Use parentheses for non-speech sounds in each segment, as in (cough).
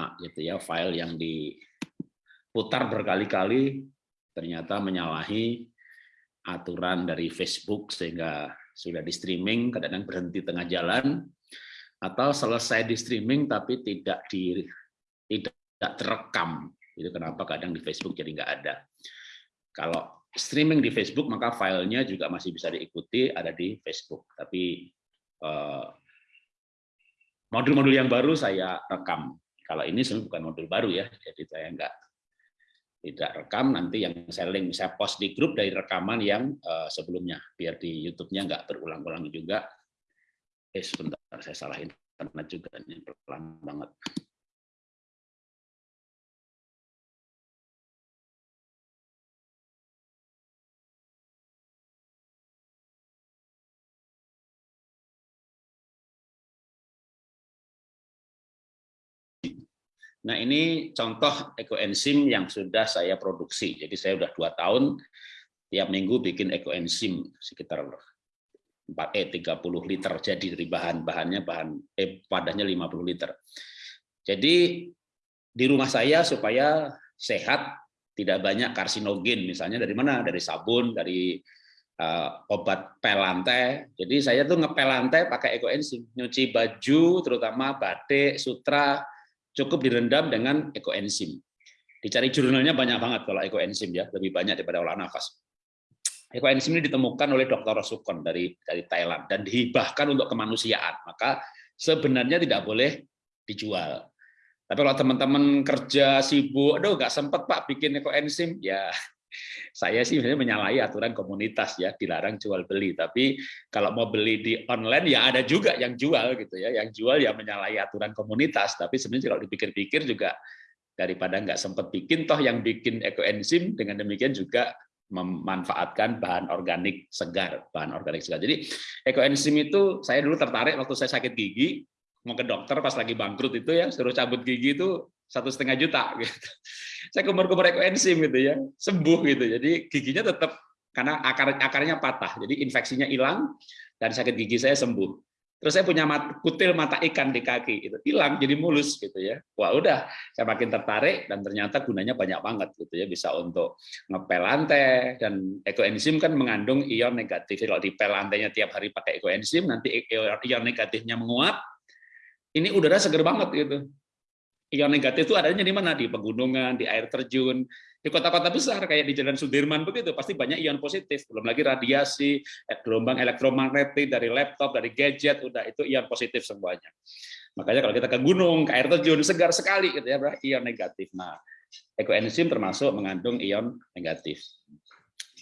DNA gitu ya, file yang diputar berkali-kali ternyata menyalahi aturan dari Facebook sehingga sudah di streaming kadang-kadang berhenti tengah jalan atau selesai di streaming tapi tidak di tidak terekam. Itu kenapa kadang di Facebook jadi nggak ada. Kalau streaming di Facebook maka filenya juga masih bisa diikuti ada di Facebook. Tapi eh, modul-modul yang baru saya rekam kalau ini sebenarnya bukan modul baru ya jadi saya nggak tidak rekam nanti yang saya link saya post di grup dari rekaman yang uh, sebelumnya biar di YouTube-nya nggak berulang-ulang juga. Eh sebentar saya salah internet juga ini pelan banget Nah ini contoh ekoenzim yang sudah saya produksi. Jadi saya sudah dua tahun tiap minggu bikin ekoenzim sekitar 4 eh 30 liter jadi dari bahan-bahannya bahan eh padahnya 50 liter. Jadi di rumah saya supaya sehat tidak banyak karsinogen misalnya dari mana dari sabun dari uh, obat pel lantai. Jadi saya tuh ngepel lantai pakai ekoenzim, nyuci baju terutama batik, sutra, cukup direndam dengan ekoenzim. Dicari jurnalnya banyak banget kalau ekoenzim ya, lebih banyak daripada olah nafas. Ekoenzim ini ditemukan oleh Dr. Rosukon dari dari Thailand dan dihibahkan untuk kemanusiaan. Maka sebenarnya tidak boleh dijual. Tapi kalau teman-teman kerja sibuk, aduh nggak sempat Pak bikin ekoenzim, ya saya sih sebenarnya menyalahi aturan komunitas ya dilarang jual beli. Tapi kalau mau beli di online ya ada juga yang jual gitu ya. Yang jual ya menyalahi aturan komunitas. Tapi sebenarnya kalau dipikir-pikir juga daripada nggak sempat bikin toh yang bikin ekoenzim dengan demikian juga memanfaatkan bahan organik segar bahan organik segar. Jadi ekoenzim itu saya dulu tertarik waktu saya sakit gigi mau ke dokter pas lagi bangkrut itu ya suruh cabut gigi itu satu setengah juta gitu. Saya kumur-kumur ekoenzim gitu ya, sembuh gitu. Jadi giginya tetap karena akar akarnya patah, jadi infeksinya hilang dan sakit gigi saya sembuh. Terus saya punya mat, kutil mata ikan di kaki, itu hilang jadi mulus gitu ya. Wah udah, saya makin tertarik dan ternyata gunanya banyak banget gitu ya, bisa untuk ngepel lantai dan ekoenzim kan mengandung ion negatif. Kalau dipel lantainya tiap hari pakai ekoenzim, nanti ion negatifnya menguap, ini udara seger banget gitu ion negatif itu adanya di mana? Di pegunungan, di air terjun, di kota-kota besar kayak di Jalan Sudirman begitu pasti banyak ion positif. Belum lagi radiasi, eh, gelombang elektromagnetik dari laptop, dari gadget, udah itu ion positif semuanya. Makanya kalau kita ke gunung, ke air terjun segar sekali gitu ya, ion negatif. Nah, ekoenzim termasuk mengandung ion negatif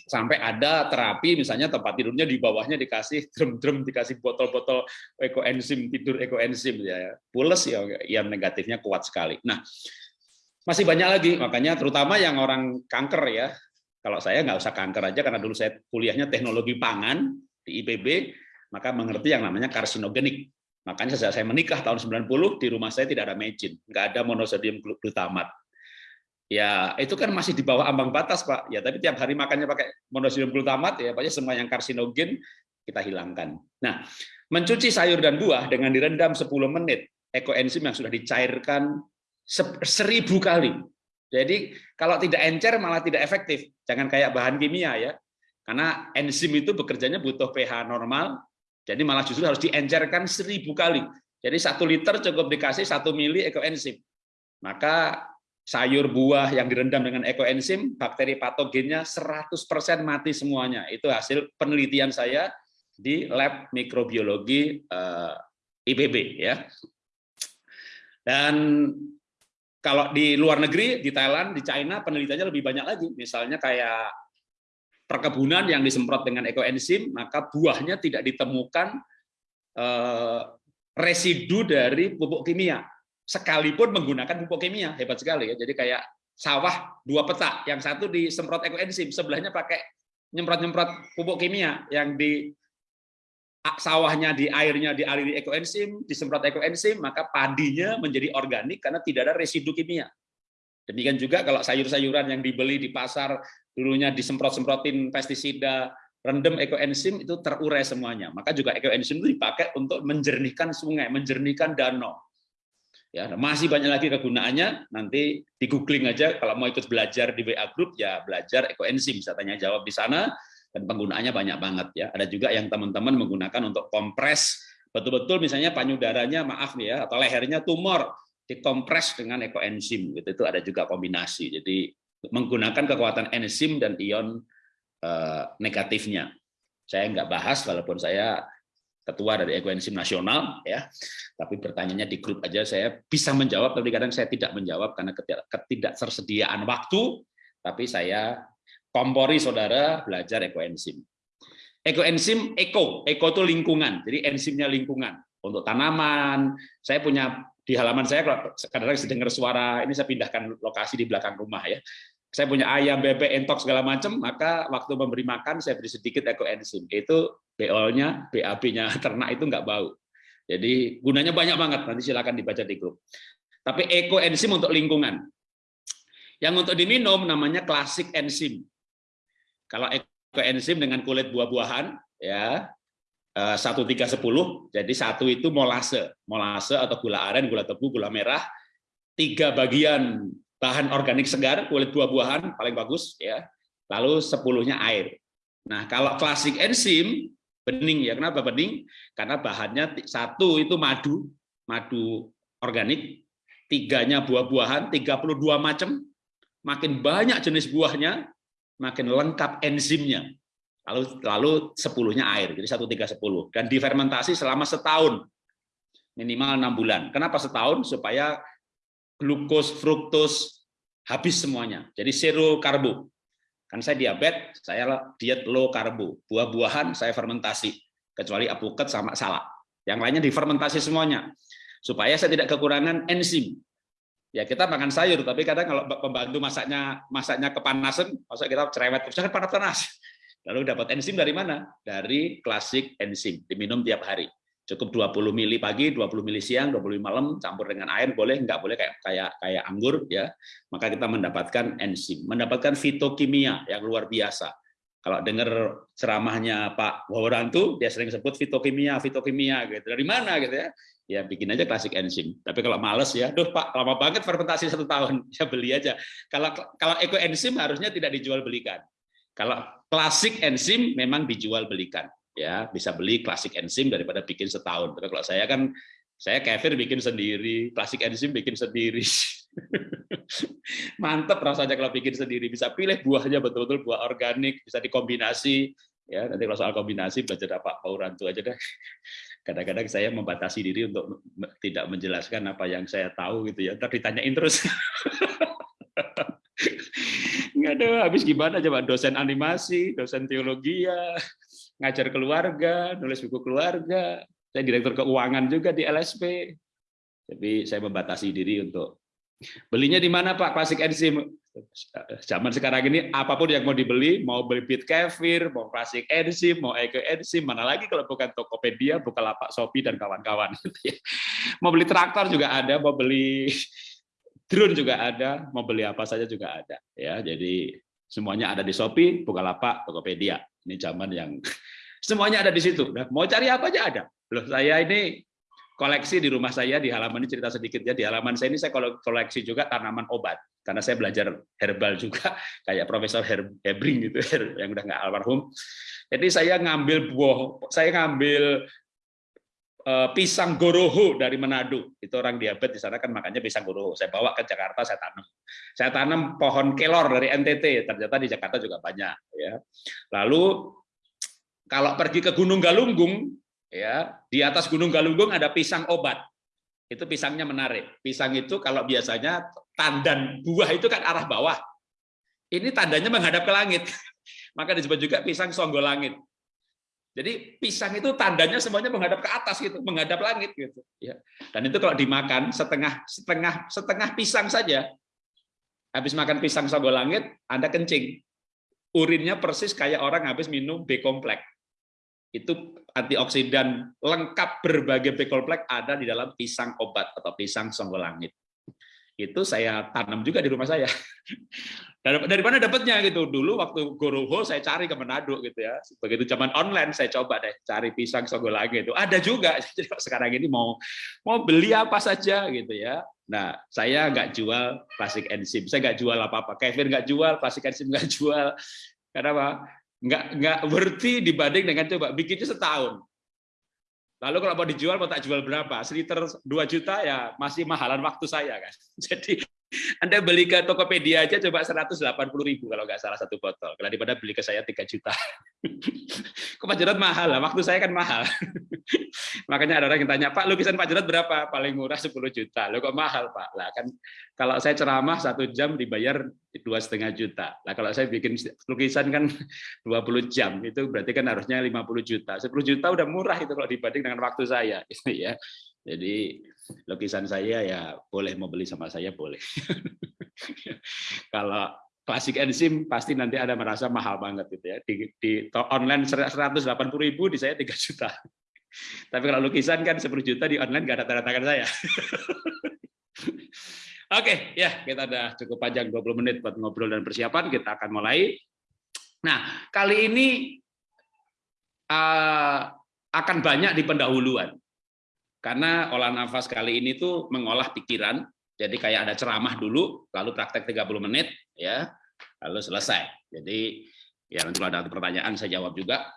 sampai ada terapi misalnya tempat tidurnya di bawahnya dikasih (laughs) drum-drum dikasih botol-botol ekoenzim tidur ekoenzim ya. Pules ya yang negatifnya kuat sekali. Nah masih banyak lagi. Makanya terutama yang orang kanker ya. Kalau saya nggak usah kanker aja karena dulu saya kuliahnya teknologi pangan di IPB maka mengerti yang namanya karsinogenik. Makanya sejak saya menikah tahun 90 di rumah saya tidak ada mecin. Nggak ada monosodium glutamat ya itu kan masih di bawah ambang batas pak. Ya tapi tiap hari makannya pakai monosodium glutamat ya pokoknya semua yang karsinogen kita hilangkan. Nah mencuci sayur dan buah dengan direndam 10 menit. Ekoenzim yang sudah dicairkan seribu kali. Jadi kalau tidak encer malah tidak efektif. Jangan kayak bahan kimia ya. Karena enzim itu bekerjanya butuh pH normal jadi malah justru harus diencerkan seribu kali. Jadi satu liter cukup dikasih satu mili ekoenzim. Maka sayur buah yang direndam dengan ekoenzim, bakteri patogennya 100% mati semuanya. Itu hasil penelitian saya di lab mikrobiologi eh, IPB ya. Dan kalau di luar negeri, di Thailand, di China penelitiannya lebih banyak lagi. Misalnya kayak perkebunan yang disemprot dengan ekoenzim, maka buahnya tidak ditemukan uh, residu dari pupuk kimia sekalipun menggunakan pupuk kimia. Hebat sekali ya. Jadi kayak sawah dua peta yang satu disemprot ekoenzim sebelahnya pakai nyemprot-nyemprot pupuk kimia. Yang di sawahnya di airnya dialiri ekoenzim disemprot ekoenzim maka padinya menjadi organik karena tidak ada residu kimia. Demikian juga kalau sayur-sayuran yang dibeli di pasar dulunya disemprot-semprotin pestisida rendam ekoenzim itu terurai semuanya. Maka juga ekoenzim itu dipakai untuk menjernihkan sungai menjernihkan danau Ya, masih banyak lagi kegunaannya. Nanti di googling aja kalau mau ikut belajar di WA Group ya belajar ekoenzim. Saya tanya jawab di sana dan penggunaannya banyak banget ya. Ada juga yang teman-teman menggunakan untuk kompres betul-betul misalnya panyudaranya maaf nih ya atau lehernya tumor dikompres dengan ekoenzim gitu itu ada juga kombinasi. Jadi menggunakan kekuatan enzim dan ion eh, negatifnya. Saya nggak bahas walaupun saya ketua dari ekoenzim nasional ya. Tapi pertanyaannya di grup aja saya bisa menjawab tapi kadang saya tidak menjawab karena ketidaktersediaan waktu. Tapi saya kompori saudara belajar ekoenzim ekoenzim eko eko itu lingkungan. Jadi enzimnya lingkungan. Untuk tanaman saya punya di halaman saya kalau kadang-kadang dengar suara ini saya pindahkan lokasi di belakang rumah ya. Saya punya ayam, bebek, entok segala macam, maka waktu memberi makan saya beri sedikit ekoenzim. Itu BO-nya, BAB-nya (laughs) ternak itu nggak bau. Jadi gunanya banyak banget, nanti silakan dibaca di grup. Tapi ekoenzim untuk lingkungan. Yang untuk diminum namanya klasik enzim. Kalau ekoenzim dengan kulit buah-buahan, ya eh, satu tiga sepuluh, jadi satu itu molase, molase atau gula aren, gula tebu, gula merah, tiga bagian bahan organik segar, kulit buah-buahan paling bagus ya. Lalu sepuluhnya air. Nah, kalau klasik enzim bening ya. Kenapa bening? Karena bahannya satu itu madu, madu organik, tiganya buah-buahan, 32 macam. Makin banyak jenis buahnya, makin lengkap enzimnya. Lalu lalu sepuluhnya air, jadi satu tiga sepuluh dan difermentasi selama setahun minimal enam bulan. Kenapa setahun? Supaya glukos, fruktos, habis semuanya. Jadi zero karbo. Kan saya diabetes, saya diet low karbo. Buah-buahan saya fermentasi, kecuali apuket sama salak. Yang lainnya difermentasi semuanya. Supaya saya tidak kekurangan enzim. Ya kita makan sayur, tapi kadang kalau pembantu masaknya masaknya kepanasan, masa kita cerewet, jangan panas-panas. Lalu dapat enzim dari mana? Dari klasik enzim, diminum tiap hari cukup 20 mili pagi, 20 mili siang, 20 malam, campur dengan air boleh, enggak boleh kayak kayak kayak anggur ya. Maka kita mendapatkan enzim, mendapatkan fitokimia yang luar biasa. Kalau dengar ceramahnya Pak Wawarantu, dia sering sebut fitokimia, fitokimia gitu. Dari mana gitu ya? Ya bikin aja klasik enzim. Tapi kalau males ya, duh Pak, lama banget fermentasi satu tahun, (laughs) ya beli aja. Kalau kalau eko enzim harusnya tidak dijual belikan. Kalau klasik enzim memang dijual belikan ya bisa beli klasik enzim daripada bikin setahun. Tapi kalau saya kan saya kefir bikin sendiri, klasik enzim bikin sendiri. (laughs) Mantep rasanya kalau bikin sendiri, bisa pilih buahnya betul-betul buah organik, bisa dikombinasi. Ya, nanti kalau soal kombinasi belajar Pak Paurantu aja deh. (laughs) Kadang-kadang saya membatasi diri untuk tidak menjelaskan apa yang saya tahu gitu ya. Ntar ditanyain terus. (laughs) Nggak ada, habis gimana coba dosen animasi, dosen teologi ya, ngajar keluarga, nulis buku keluarga, saya direktur keuangan juga di LSP. Tapi saya membatasi diri untuk belinya di mana Pak klasik enzim. Zaman sekarang ini apa pun yang mau dibeli, mau beli bit kefir, mau klasik enzim, mau eke enzim, mana lagi kalau bukan Tokopedia, lapak Shopee dan kawan-kawan. (laughs) mau beli traktor juga ada, mau beli drone juga ada, mau beli apa saja juga ada. Ya, jadi semuanya ada di Shopee, Bukalapak, Tokopedia. Ini zaman yang semuanya ada di situ. Nah, mau cari apa aja ada. Loh, saya ini koleksi di rumah saya di halaman ini cerita sedikit ya di halaman saya ini saya koleksi juga tanaman obat karena saya belajar herbal juga (laughs) kayak Profesor Hebring gitu (laughs) yang udah nggak almarhum. Jadi saya ngambil buah, saya ngambil uh, pisang goroho dari Manado. Itu orang diabetes di sana kan makanya pisang goroho. Saya bawa ke Jakarta saya tanam. Saya tanam pohon kelor dari NTT. Ternyata di Jakarta juga banyak ya. Lalu kalau pergi ke Gunung Galunggung ya, di atas Gunung Galunggung ada pisang obat. Itu pisangnya menarik. Pisang itu kalau biasanya tandan buah itu kan arah bawah. Ini tandanya menghadap ke langit. (laughs) Maka disebut juga pisang songgol langit. Jadi pisang itu tandanya semuanya menghadap ke atas gitu, menghadap langit gitu. Ya. Dan itu kalau dimakan setengah setengah setengah pisang saja, habis makan pisang songgol langit, Anda kencing. Urinnya persis kayak orang habis minum B kompleks. Itu antioksidan lengkap berbagai B kompleks ada di dalam pisang obat atau pisang songgol langit. itu saya tanam juga di rumah saya. (laughs) Dari mana dapatnya gitu? Dulu waktu Goroho saya cari ke Manado gitu ya. Begitu zaman online saya coba deh cari pisang lagi itu. Ada juga. (laughs) Jadi sekarang ini mau mau beli apa saja gitu ya. Nah, saya nggak jual plastik enzim. Saya nggak jual apa-apa. Kevin nggak jual, plastik enzim nggak (laughs) jual. Kenapa? Nggak nggak worthy dibanding dengan coba bikinnya setahun. Lalu kalau mau dijual, mau tak jual berapa? Seliter 2 juta ya masih mahalan waktu saya kan. (laughs) Jadi anda beli ke Tokopedia aja coba 180 ribu kalau nggak salah satu botol. Kalau daripada beli ke saya 3 juta. (laughs) Kok Pak mahal lah, waktu saya kan mahal. (laughs) Makanya ada orang yang tanya, Pak lukisan Pak berapa? Paling murah 10 juta. Lo kok mahal Pak? Lah kan kalau saya ceramah satu jam dibayar dua setengah juta. Lah kalau saya bikin lukisan kan (laughs) 20 jam, itu berarti kan harusnya 50 juta. 10 juta udah murah itu kalau dibanding dengan waktu saya. Gitu ya. Jadi lukisan saya ya boleh mau beli sama saya boleh. (laughs) Kalau klasik enzim pasti nanti ada merasa mahal banget gitu ya. Di, di online 180 ribu di saya 3 juta. (laughs) Tapi kalau lukisan kan 10 juta di online nggak ada tanda tangan saya. (laughs) Oke, ya kita udah cukup panjang 20 menit buat ngobrol dan persiapan. Kita akan mulai. Nah, kali ini uh, akan banyak di pendahuluan. Karena olah nafas kali ini tuh mengolah pikiran, jadi kayak ada ceramah dulu, lalu praktek 30 menit, ya, lalu selesai. Jadi ya nanti kalau ada pertanyaan saya jawab juga.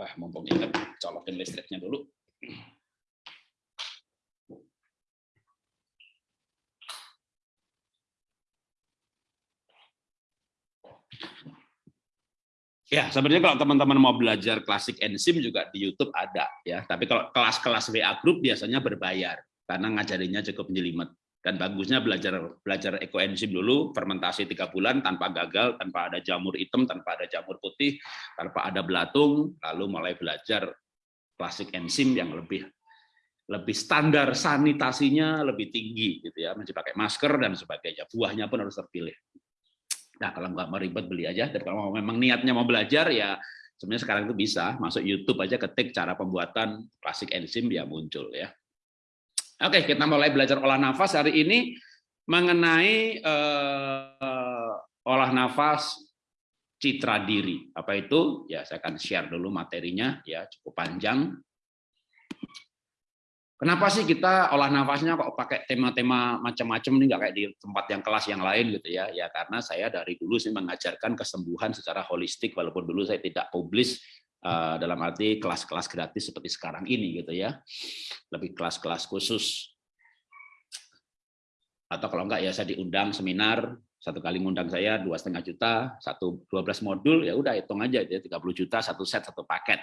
Ah, mumpung ingat colokin listriknya dulu. Ya, sebenarnya kalau teman-teman mau belajar klasik enzim juga di YouTube ada ya. Tapi kalau kelas-kelas WA group biasanya berbayar karena ngajarinya cukup jelimet. Dan bagusnya belajar belajar ekoenzim dulu, fermentasi tiga bulan tanpa gagal, tanpa ada jamur hitam, tanpa ada jamur putih, tanpa ada belatung, lalu mulai belajar klasik enzim yang lebih lebih standar sanitasinya lebih tinggi gitu ya, mesti pakai masker dan sebagainya. Buahnya pun harus terpilih. Nah, kalau nggak mau ribet beli aja. Dan kalau memang niatnya mau belajar ya sebenarnya sekarang itu bisa masuk YouTube aja ketik cara pembuatan klasik enzim ya muncul ya. Oke, kita mulai belajar olah nafas hari ini mengenai uh, olah nafas citra diri. Apa itu? Ya, saya akan share dulu materinya ya, cukup panjang. Kenapa sih kita olah nafasnya kok pakai tema-tema macam-macam nih nggak kayak di tempat yang kelas yang lain gitu ya? Ya karena saya dari dulu sih mengajarkan kesembuhan secara holistik walaupun dulu saya tidak publis uh, dalam arti kelas-kelas gratis seperti sekarang ini gitu ya. Lebih kelas-kelas khusus. Atau kalau enggak ya saya diundang seminar satu kali ngundang saya dua setengah juta, satu dua belas modul ya udah hitung aja ya 30 juta satu set satu paket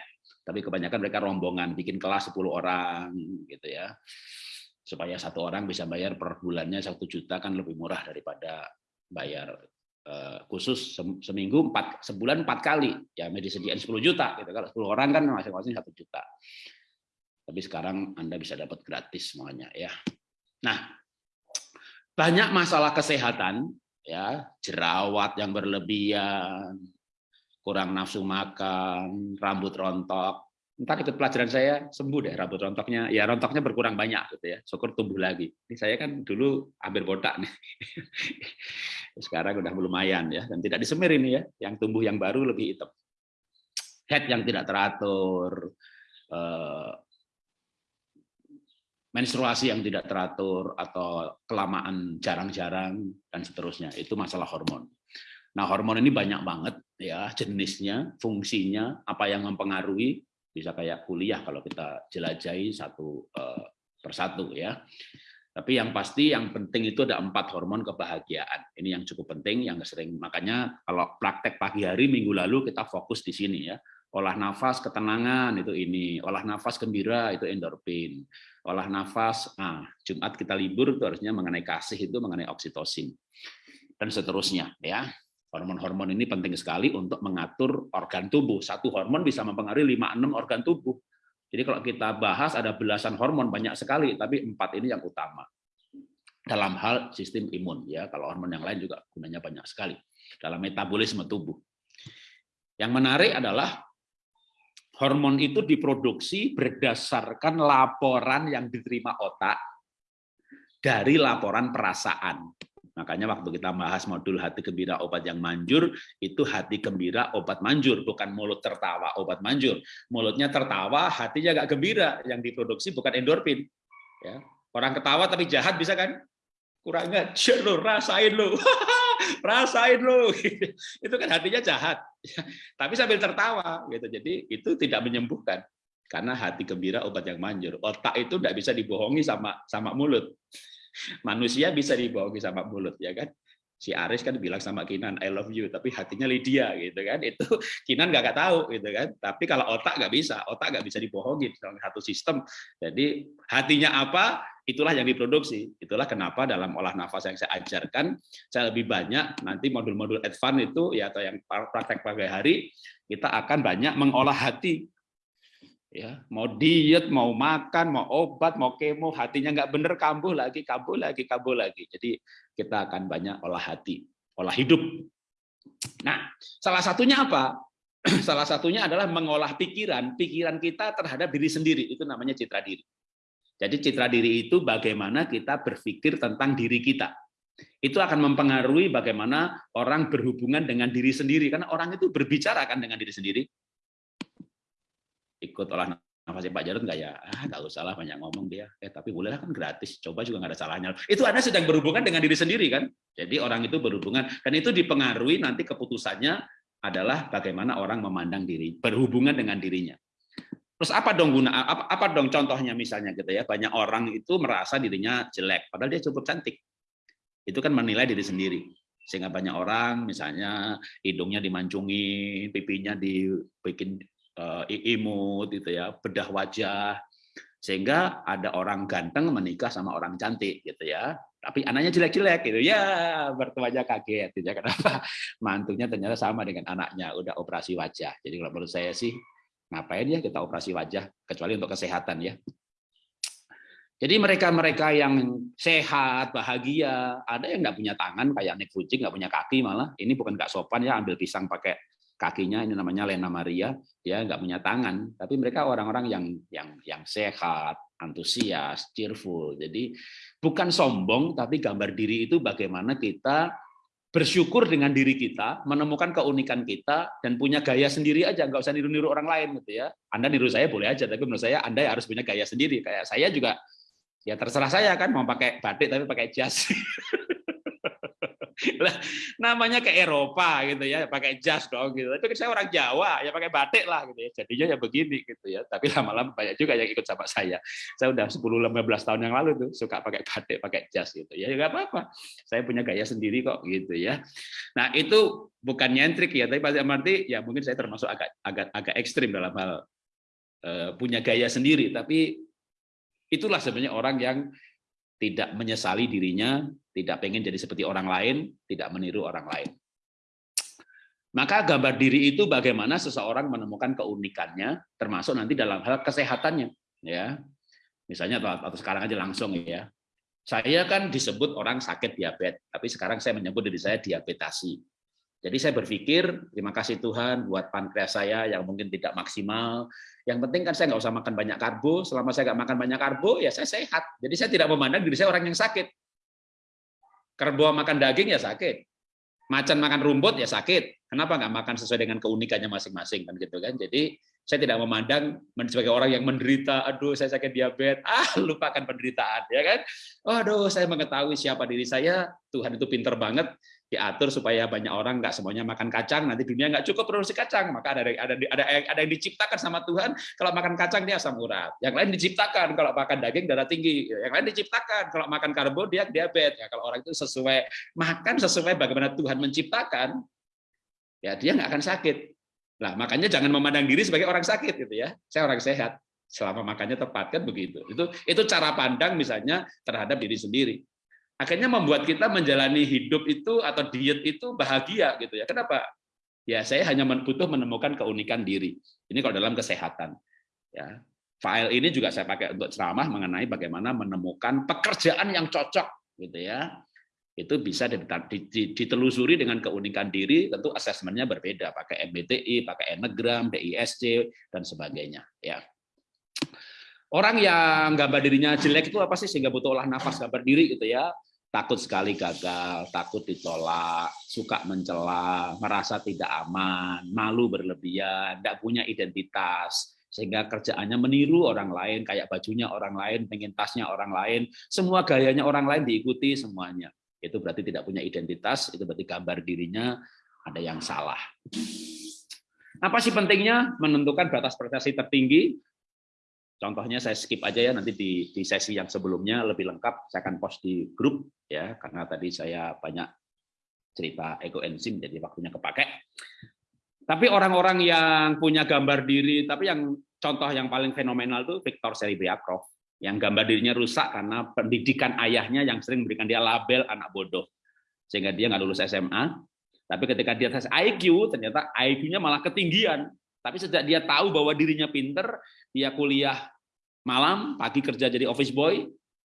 tapi kebanyakan mereka rombongan bikin kelas 10 orang gitu ya. Supaya satu orang bisa bayar per bulannya satu juta kan lebih murah daripada bayar uh, khusus seminggu empat sebulan empat kali. Ya disediain 10 juta gitu. Kalau 10 orang kan masing-masing satu juta. Tapi sekarang anda bisa dapat gratis semuanya ya. Nah banyak masalah kesehatan ya. Jerawat yang berlebihan kurang nafsu makan, rambut rontok. Entar ikut pelajaran saya sembuh deh rambut rontoknya. Ya rontoknya berkurang banyak gitu ya. Syukur tumbuh lagi. Ini saya kan dulu hampir botak nih. (laughs) Sekarang udah lumayan ya dan tidak disemir ini ya. Yang tumbuh yang baru lebih hitam. Head yang tidak teratur, eh, menstruasi yang tidak teratur atau kelamaan jarang-jarang dan seterusnya itu masalah hormon. Nah, hormon ini banyak banget ya jenisnya, fungsinya, apa yang mempengaruhi bisa kayak kuliah kalau kita jelajahi satu uh, persatu ya. Tapi yang pasti yang penting itu ada empat hormon kebahagiaan. Ini yang cukup penting, yang sering makanya kalau praktek pagi hari minggu lalu kita fokus di sini ya. Olah nafas ketenangan itu ini, olah nafas gembira itu endorfin, olah nafas ah Jumat kita libur itu harusnya mengenai kasih itu mengenai oksitosin dan seterusnya ya. Hormon-hormon ini penting sekali untuk mengatur organ tubuh. Satu hormon bisa mempengaruhi 5-6 organ tubuh. Jadi kalau kita bahas ada belasan hormon banyak sekali, tapi empat ini yang utama dalam hal sistem imun ya. Kalau hormon yang lain juga gunanya banyak sekali dalam metabolisme tubuh. Yang menarik adalah hormon itu diproduksi berdasarkan laporan yang diterima otak dari laporan perasaan. Makanya waktu kita bahas modul hati gembira obat yang manjur, itu hati gembira obat manjur, bukan mulut tertawa obat manjur. Mulutnya tertawa, hatinya nggak gembira. Yang diproduksi bukan endorfin. Ya. Orang ketawa tapi jahat bisa kan? Kurang ngajar lo, rasain lo. (laughs) rasain lo. (laughs) itu kan hatinya jahat. (laughs) tapi sambil tertawa gitu. Jadi itu tidak menyembuhkan. Karena hati gembira obat yang manjur. Otak itu tidak bisa dibohongi sama sama mulut. Manusia bisa dibohongi sama mulut, ya kan? Si Aris kan bilang sama Kinan, I love you, tapi hatinya Lydia, gitu kan? Itu (laughs) Kinan nggak tahu, gitu kan? Tapi kalau otak nggak bisa, otak nggak bisa dibohongi dalam satu sistem. Jadi hatinya apa, itulah yang diproduksi. Itulah kenapa dalam olah nafas yang saya ajarkan, saya lebih banyak nanti modul-modul advance itu ya atau yang praktek pagi hari kita akan banyak mengolah hati ya mau diet mau makan mau obat mau kemo hatinya nggak bener kambuh lagi kambuh lagi kambuh lagi. Jadi kita akan banyak olah hati olah hidup. Nah salah satunya apa? (clears throat) Salah satunya adalah mengolah pikiran pikiran kita terhadap diri sendiri. Itu namanya citra diri. Jadi citra diri itu bagaimana kita berpikir tentang diri kita. Itu akan mempengaruhi bagaimana orang berhubungan dengan diri sendiri. Karena orang itu berbicara kan dengan diri sendiri ikut olah nafasnya Pak Jarod nggak ya? Ah, nggak usah lah banyak ngomong dia. Eh, tapi boleh kan gratis. Coba juga nggak ada salahnya. Itu Anda sedang berhubungan dengan diri sendiri kan? Jadi orang itu berhubungan dan itu dipengaruhi nanti keputusannya adalah bagaimana orang memandang diri, berhubungan dengan dirinya. Terus apa dong guna apa, apa dong contohnya misalnya gitu ya. Banyak orang itu merasa dirinya jelek padahal dia cukup cantik. Itu kan menilai diri sendiri. Sehingga banyak orang misalnya hidungnya dimancungi, pipinya dibikin imut gitu ya, bedah wajah sehingga ada orang ganteng menikah sama orang cantik gitu ya. Tapi anaknya jelek-jelek gitu ya, bertuanya kaget gitu ya. Kenapa? (laughs) Mantunya ternyata sama dengan anaknya, udah operasi wajah. Jadi kalau menurut saya sih ngapain ya kita operasi wajah kecuali untuk kesehatan ya. Jadi mereka-mereka yang sehat, bahagia, ada yang nggak punya tangan kayak Nick Fujik, nggak punya kaki malah. Ini bukan nggak sopan ya, ambil pisang pakai kakinya ini namanya Lena Maria dia nggak punya tangan. Tapi mereka orang-orang yang yang yang sehat antusias cheerful. Jadi bukan sombong tapi gambar diri itu bagaimana kita bersyukur dengan diri kita menemukan keunikan kita dan punya gaya sendiri aja. Nggak usah niru-niru orang lain gitu ya. Anda niru saya boleh aja tapi menurut saya anda harus punya gaya sendiri. Kayak saya juga ya terserah saya kan mau pakai batik tapi pakai jas (laughs) lah namanya ke Eropa gitu ya pakai jas dong gitu. Tapi saya orang Jawa ya pakai batik lah gitu ya. Jadinya ya begini gitu ya. Tapi lama-lama banyak juga yang ikut sama saya. Saya udah 10 15 tahun yang lalu tuh suka pakai batik pakai jas gitu ya. Nggak apa-apa. Saya punya gaya sendiri kok gitu ya. Nah itu bukan nyentrik ya tapi pasti arti ya mungkin saya termasuk agak agak agak ekstrim dalam hal uh, punya gaya sendiri. Tapi itulah sebenarnya orang yang tidak menyesali dirinya, tidak pengen jadi seperti orang lain, tidak meniru orang lain. Maka gambar diri itu bagaimana seseorang menemukan keunikannya, termasuk nanti dalam hal kesehatannya. Ya, misalnya atau, sekarang aja langsung ya. Saya kan disebut orang sakit diabetes, tapi sekarang saya menyebut diri saya diabetasi. Jadi saya berpikir, terima kasih Tuhan buat pankreas saya yang mungkin tidak maksimal. Yang penting kan saya nggak usah makan banyak karbo. Selama saya nggak makan banyak karbo, ya saya sehat. Jadi saya tidak memandang diri saya orang yang sakit. Karbo makan daging ya sakit. Macan makan rumput ya sakit. Kenapa nggak makan sesuai dengan keunikannya masing-masing kan gitu kan? Jadi saya tidak memandang sebagai orang yang menderita, aduh saya sakit diabetes, (laughs) ah lupakan penderitaan ya kan. Aduh saya mengetahui siapa diri saya, Tuhan itu pinter banget, diatur supaya banyak orang nggak semuanya makan kacang nanti dunia nggak cukup produksi kacang. Maka ada ada ada ada yang diciptakan sama Tuhan kalau makan kacang dia asam urat. Yang lain diciptakan kalau makan daging darah tinggi yang lain diciptakan. Kalau makan karbo dia diabetes. Ya kalau orang itu sesuai makan sesuai bagaimana Tuhan menciptakan ya dia nggak akan sakit. Lah makanya jangan memandang diri sebagai orang sakit gitu ya. Saya orang sehat. Selama makannya tepat kan begitu. Itu itu cara pandang misalnya terhadap diri sendiri akhirnya membuat kita menjalani hidup itu atau diet itu bahagia gitu ya. Kenapa? Ya saya hanya butuh menemukan keunikan diri. Ini kalau dalam kesehatan. Ya, file ini juga saya pakai untuk ceramah mengenai bagaimana menemukan pekerjaan yang cocok gitu ya. Itu bisa ditelusuri dengan keunikan diri, tentu asesmennya berbeda, pakai MBTI, pakai Enneagram, DISC dan sebagainya ya. Orang yang gambar dirinya jelek itu apa sih sehingga butuh olah nafas gambar diri gitu ya? Takut sekali gagal, takut ditolak, suka mencela, merasa tidak aman, malu berlebihan, tidak punya identitas, sehingga kerjaannya meniru orang lain, kayak bajunya orang lain, pengen tasnya orang lain, semua gayanya orang lain diikuti semuanya. Itu berarti tidak punya identitas, itu berarti gambar dirinya ada yang salah. Apa sih pentingnya menentukan batas prestasi tertinggi? Contohnya saya skip aja ya nanti di, di sesi yang sebelumnya lebih lengkap saya akan post di grup ya karena tadi saya banyak cerita ekoenzim jadi waktunya kepake. Tapi orang-orang yang punya gambar diri tapi yang contoh yang paling fenomenal itu Victor Seribriakov yang gambar dirinya rusak karena pendidikan ayahnya yang sering memberikan dia label anak bodoh sehingga dia nggak lulus SMA. Tapi ketika dia tes IQ ternyata IQ-nya malah ketinggian tapi sejak dia tahu bahwa dirinya pinter, dia kuliah malam, pagi kerja jadi office boy,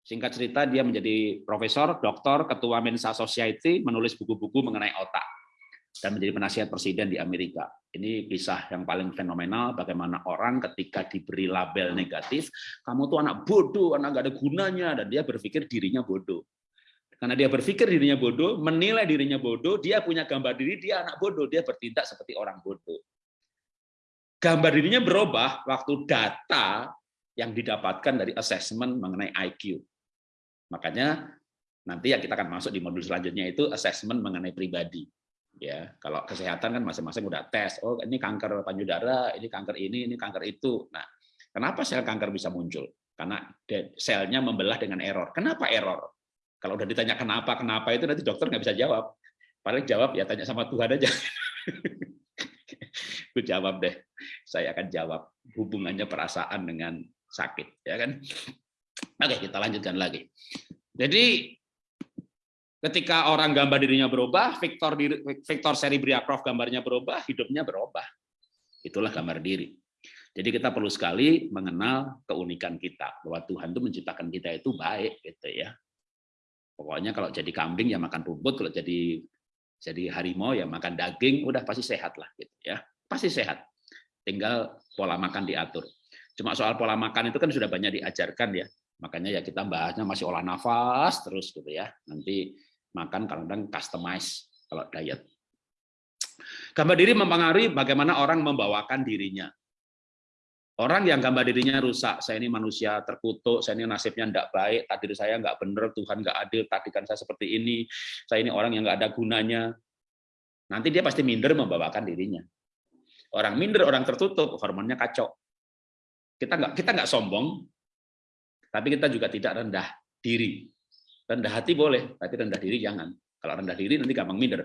singkat cerita dia menjadi profesor, doktor, ketua Mensa Society, menulis buku-buku mengenai otak, dan menjadi penasihat presiden di Amerika. Ini kisah yang paling fenomenal bagaimana orang ketika diberi label negatif, kamu tuh anak bodoh, anak gak ada gunanya, dan dia berpikir dirinya bodoh. Karena dia berpikir dirinya bodoh, menilai dirinya bodoh, dia punya gambar diri, dia anak bodoh, dia bertindak seperti orang bodoh gambar dirinya berubah waktu data yang didapatkan dari assessment mengenai IQ. Makanya nanti yang kita akan masuk di modul selanjutnya itu assessment mengenai pribadi. Ya, kalau kesehatan kan masing-masing udah tes. Oh, ini kanker payudara, ini kanker ini, ini kanker itu. Nah, kenapa sel kanker bisa muncul? Karena selnya membelah dengan error. Kenapa error? Kalau udah ditanya kenapa, kenapa itu nanti dokter nggak bisa jawab. Paling jawab ya tanya sama Tuhan aja. (laughs) Gue jawab deh. Saya akan jawab hubungannya perasaan dengan sakit, ya kan? Oke, kita lanjutkan lagi. Jadi ketika orang gambar dirinya berubah, Victor Victor Seribriakov gambarnya berubah, hidupnya berubah. Itulah gambar diri. Jadi kita perlu sekali mengenal keunikan kita bahwa Tuhan itu menciptakan kita itu baik gitu ya. Pokoknya kalau jadi kambing ya makan rumput, kalau jadi jadi harimau ya makan daging, udah pasti sehat lah gitu ya. Pasti sehat. Tinggal pola makan diatur. Cuma soal pola makan itu kan sudah banyak diajarkan ya. Makanya ya kita bahasnya masih olah nafas terus gitu ya. Nanti makan kadang-kadang customize kalau diet. Gambar diri mempengaruhi bagaimana orang membawakan dirinya. Orang yang gambar dirinya rusak, saya ini manusia terkutuk, saya ini nasibnya tidak baik, takdir saya nggak benar, Tuhan nggak adil, tadikan saya seperti ini, saya ini orang yang nggak ada gunanya. Nanti dia pasti minder membawakan dirinya. Orang minder, orang tertutup, hormonnya kacau. Kita nggak kita nggak sombong, tapi kita juga tidak rendah diri. Rendah hati boleh, tapi rendah diri jangan. Kalau rendah diri nanti gampang minder.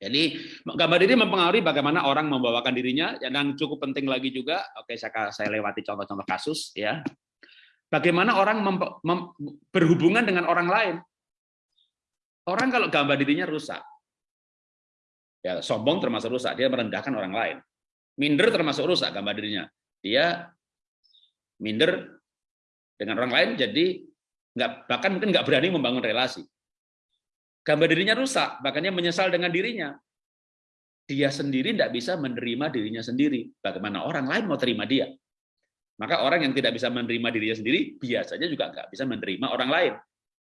Jadi gambar diri mempengaruhi bagaimana orang membawakan dirinya dan cukup penting lagi juga. Oke, saya saya lewati contoh-contoh kasus ya. Bagaimana orang berhubungan dengan orang lain? Orang kalau gambar dirinya rusak, ya sombong termasuk rusak, dia merendahkan orang lain. Minder termasuk rusak gambar dirinya. Dia minder dengan orang lain, jadi nggak bahkan mungkin nggak berani membangun relasi. Gambar dirinya rusak, makanya menyesal dengan dirinya. Dia sendiri tidak bisa menerima dirinya sendiri. Bagaimana orang lain mau terima dia? Maka orang yang tidak bisa menerima dirinya sendiri, biasanya juga nggak bisa menerima orang lain.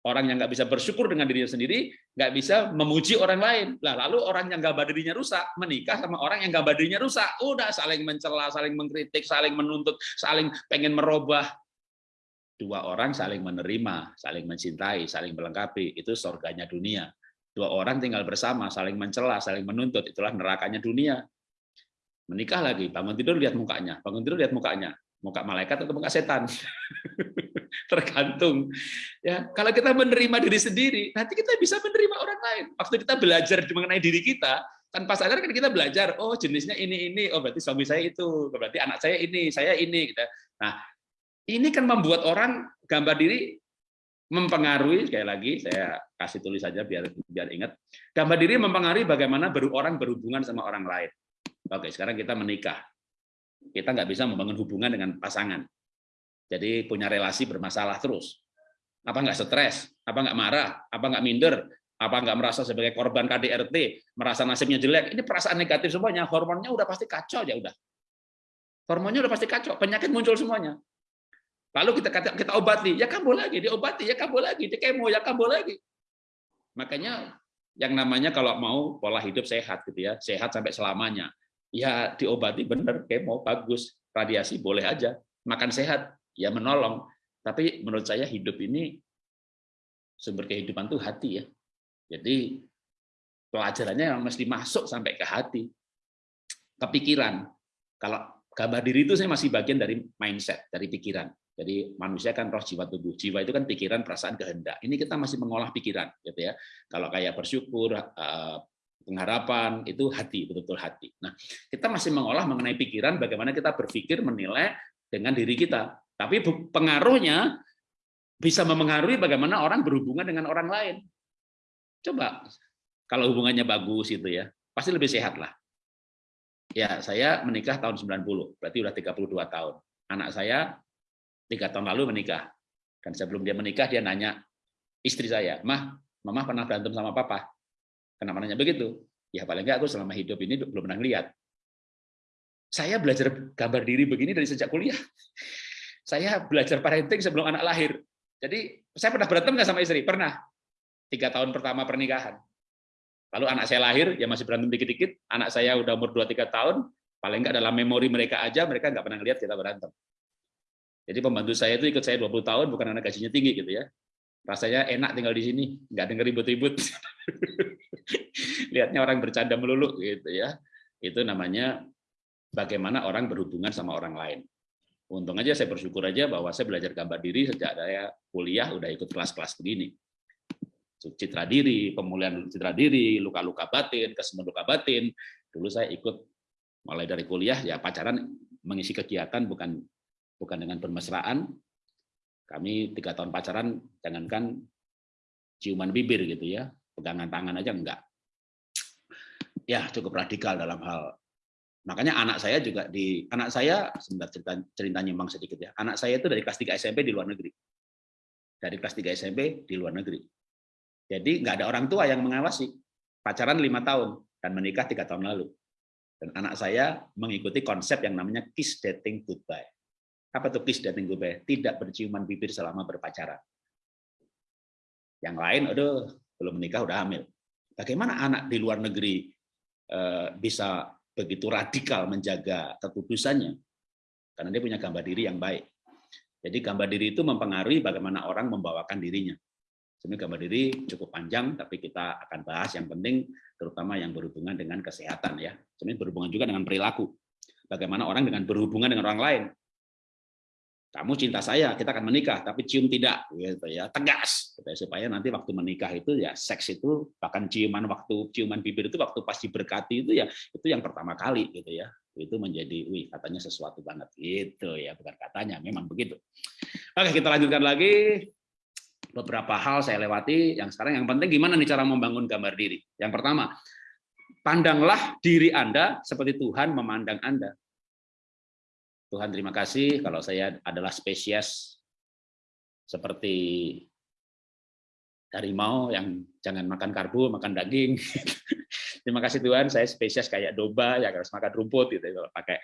Orang yang nggak bisa bersyukur dengan dirinya sendiri, nggak bisa memuji orang lain. Lah, lalu orang yang gambar dirinya rusak, menikah sama orang yang gambar dirinya rusak. Udah saling mencela, saling mengkritik, saling menuntut, saling pengen merubah dua orang saling menerima, saling mencintai, saling melengkapi, itu surganya dunia. Dua orang tinggal bersama, saling mencela, saling menuntut, itulah nerakanya dunia. Menikah lagi, bangun tidur lihat mukanya, bangun tidur lihat mukanya, muka malaikat atau muka setan. (laughs) Tergantung. Ya, kalau kita menerima diri sendiri, nanti kita bisa menerima orang lain. Waktu kita belajar mengenai diri kita, tanpa sadar kan kita belajar, oh jenisnya ini ini, oh berarti suami saya itu, berarti anak saya ini, saya ini. Gitu. Nah, ini kan membuat orang gambar diri mempengaruhi sekali lagi saya kasih tulis saja biar biar ingat gambar diri mempengaruhi bagaimana orang berhubungan sama orang lain oke sekarang kita menikah kita nggak bisa membangun hubungan dengan pasangan. Jadi punya relasi bermasalah terus. Apa nggak stres? Apa nggak marah? Apa nggak minder? Apa nggak merasa sebagai korban KDRT merasa nasibnya jelek? Ini perasaan negatif semuanya. Hormonnya udah pasti kacau ya udah. Hormonnya udah pasti kacau. Penyakit muncul semuanya. Lalu kita kata kita obati, ya kambuh lagi, diobati, ya kambuh lagi, di kemo, ya kambuh lagi. Makanya yang namanya kalau mau pola hidup sehat gitu ya, sehat sampai selamanya. Ya diobati bener, kemo bagus, radiasi boleh aja, makan sehat, ya menolong. Tapi menurut saya hidup ini sumber kehidupan tuh hati ya. Jadi pelajarannya mesti masuk sampai ke hati, kepikiran. Kalau gambar diri itu saya masih bagian dari mindset, dari pikiran. Jadi manusia kan roh jiwa tubuh. Jiwa itu kan pikiran, perasaan, kehendak. Ini kita masih mengolah pikiran, gitu ya. Kalau kayak bersyukur, eh, pengharapan itu hati, betul-betul hati. Nah, kita masih mengolah mengenai pikiran, bagaimana kita berpikir, menilai dengan diri kita. Tapi pengaruhnya bisa memengaruhi bagaimana orang berhubungan dengan orang lain. Coba kalau hubungannya bagus itu ya, pasti lebih sehat lah. Ya, saya menikah tahun 90, berarti udah 32 tahun. Anak saya tiga tahun lalu menikah. Dan sebelum dia menikah, dia nanya istri saya, Mah, Mama pernah berantem sama Papa? Kenapa nanya begitu? Ya paling enggak aku selama hidup ini belum pernah lihat. Saya belajar gambar diri begini dari sejak kuliah. (laughs) Saya belajar parenting sebelum anak lahir. Jadi saya pernah berantem nggak sama istri? Pernah. Tiga tahun pertama pernikahan. Lalu anak saya lahir, ya masih berantem dikit-dikit. Anak saya udah umur 2-3 tahun, paling nggak dalam memori mereka aja, mereka nggak pernah lihat kita berantem. Jadi pembantu saya itu ikut saya 20 tahun bukan karena gajinya tinggi gitu ya. Rasanya enak tinggal di sini, nggak denger ribut-ribut. (laughs) (laughs) Lihatnya orang bercanda melulu gitu ya. Itu namanya bagaimana orang berhubungan sama orang lain. Untung aja saya bersyukur aja bahwa saya belajar gambar diri sejak saya kuliah udah ikut kelas-kelas begini. Citra diri, pemulihan citra diri, luka-luka batin, kesembuhan luka batin. Dulu saya ikut mulai dari kuliah ya pacaran mengisi kegiatan bukan bukan dengan bermesraan. Kami tiga tahun pacaran, jangankan ciuman bibir gitu ya, pegangan tangan aja enggak. Ya cukup radikal dalam hal. Makanya anak saya juga di anak saya sebentar cerita cerita nyimbang sedikit ya. Anak saya itu dari kelas 3 SMP di luar negeri. Dari kelas 3 SMP di luar negeri. Jadi nggak ada orang tua yang mengawasi. Pacaran lima tahun dan menikah tiga tahun lalu. Dan anak saya mengikuti konsep yang namanya kiss dating goodbye. Apa tuh kiss dating goodbye? Tidak berciuman bibir selama berpacaran. Yang lain, aduh, belum menikah udah hamil. Bagaimana anak di luar negeri eh, bisa begitu radikal menjaga kekudusannya? Karena dia punya gambar diri yang baik. Jadi gambar diri itu mempengaruhi bagaimana orang membawakan dirinya. Sebenarnya gambar diri cukup panjang, tapi kita akan bahas yang penting, terutama yang berhubungan dengan kesehatan ya. Sebenarnya berhubungan juga dengan perilaku. Bagaimana orang dengan berhubungan dengan orang lain kamu cinta saya, kita akan menikah, tapi cium tidak, gitu ya, tegas, gitu ya, supaya nanti waktu menikah itu ya seks itu bahkan ciuman waktu ciuman bibir itu waktu pasti berkati itu ya itu yang pertama kali gitu ya, itu menjadi, wih katanya sesuatu banget gitu ya, bukan katanya, memang begitu. Oke kita lanjutkan lagi. Beberapa hal saya lewati, yang sekarang yang penting gimana nih cara membangun gambar diri. Yang pertama, pandanglah diri Anda seperti Tuhan memandang Anda. Tuhan terima kasih kalau saya adalah spesies seperti harimau yang jangan makan karbo, makan daging. (laughs) terima kasih Tuhan, saya spesies kayak domba yang harus makan rumput gitu kalau pakai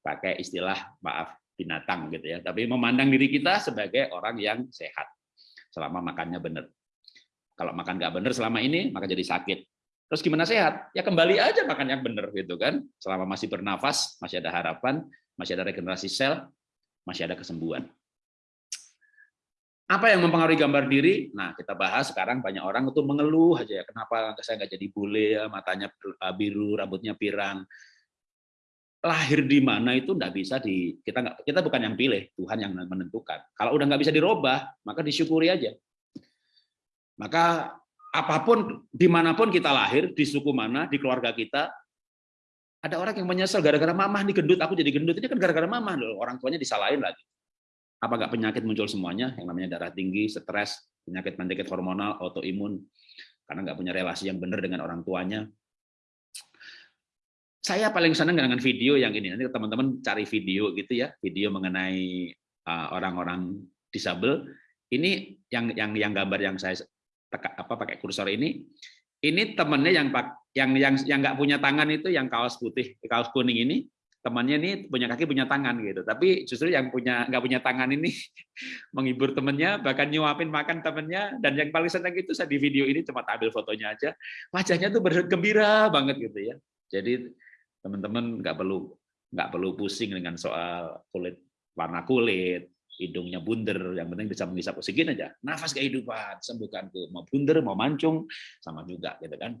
pakai istilah maaf binatang gitu ya. Tapi memandang diri kita sebagai orang yang sehat selama makannya benar. Kalau makan nggak benar selama ini, maka jadi sakit. Terus gimana sehat? Ya kembali aja makan yang benar gitu kan. Selama masih bernafas, masih ada harapan, masih ada regenerasi sel, masih ada kesembuhan. Apa yang mempengaruhi gambar diri? Nah, kita bahas sekarang banyak orang itu mengeluh aja ya, kenapa saya nggak jadi bule ya, matanya biru, rambutnya pirang. Lahir di mana itu nggak bisa di kita nggak kita bukan yang pilih, Tuhan yang menentukan. Kalau udah nggak bisa dirubah, maka disyukuri aja. Maka apa pun di mana pun kita lahir, di suku mana, di keluarga kita, ada orang yang menyesal gara-gara mamah nih gendut, aku jadi gendut. Ini kan gara-gara mamah loh, orang tuanya disalahin lagi. Apa nggak penyakit muncul semuanya? Yang namanya darah tinggi, stres, penyakit-penyakit hormonal, autoimun, karena nggak punya relasi yang benar dengan orang tuanya. Saya paling senang dengan video yang ini. Nanti teman-teman cari video gitu ya, video mengenai uh, orang-orang disabel. Ini yang yang yang gambar yang saya apa pakai kursor ini ini temennya yang yang yang yang nggak punya tangan itu yang kaos putih kaos kuning ini. Temannya ini punya kaki punya tangan gitu. Tapi justru yang punya nggak punya tangan ini (laughs) menghibur temennya bahkan nyuapin makan temennya. Dan yang paling senang itu saya di video ini cuma ambil fotonya aja. Wajahnya tuh bergembira banget gitu ya. Jadi teman-teman nggak perlu nggak perlu pusing dengan soal kulit warna kulit hidungnya bunder yang penting bisa menghisap oksigen aja nafas kehidupan sembuhkan tuh mau bunder mau mancung sama juga gitu kan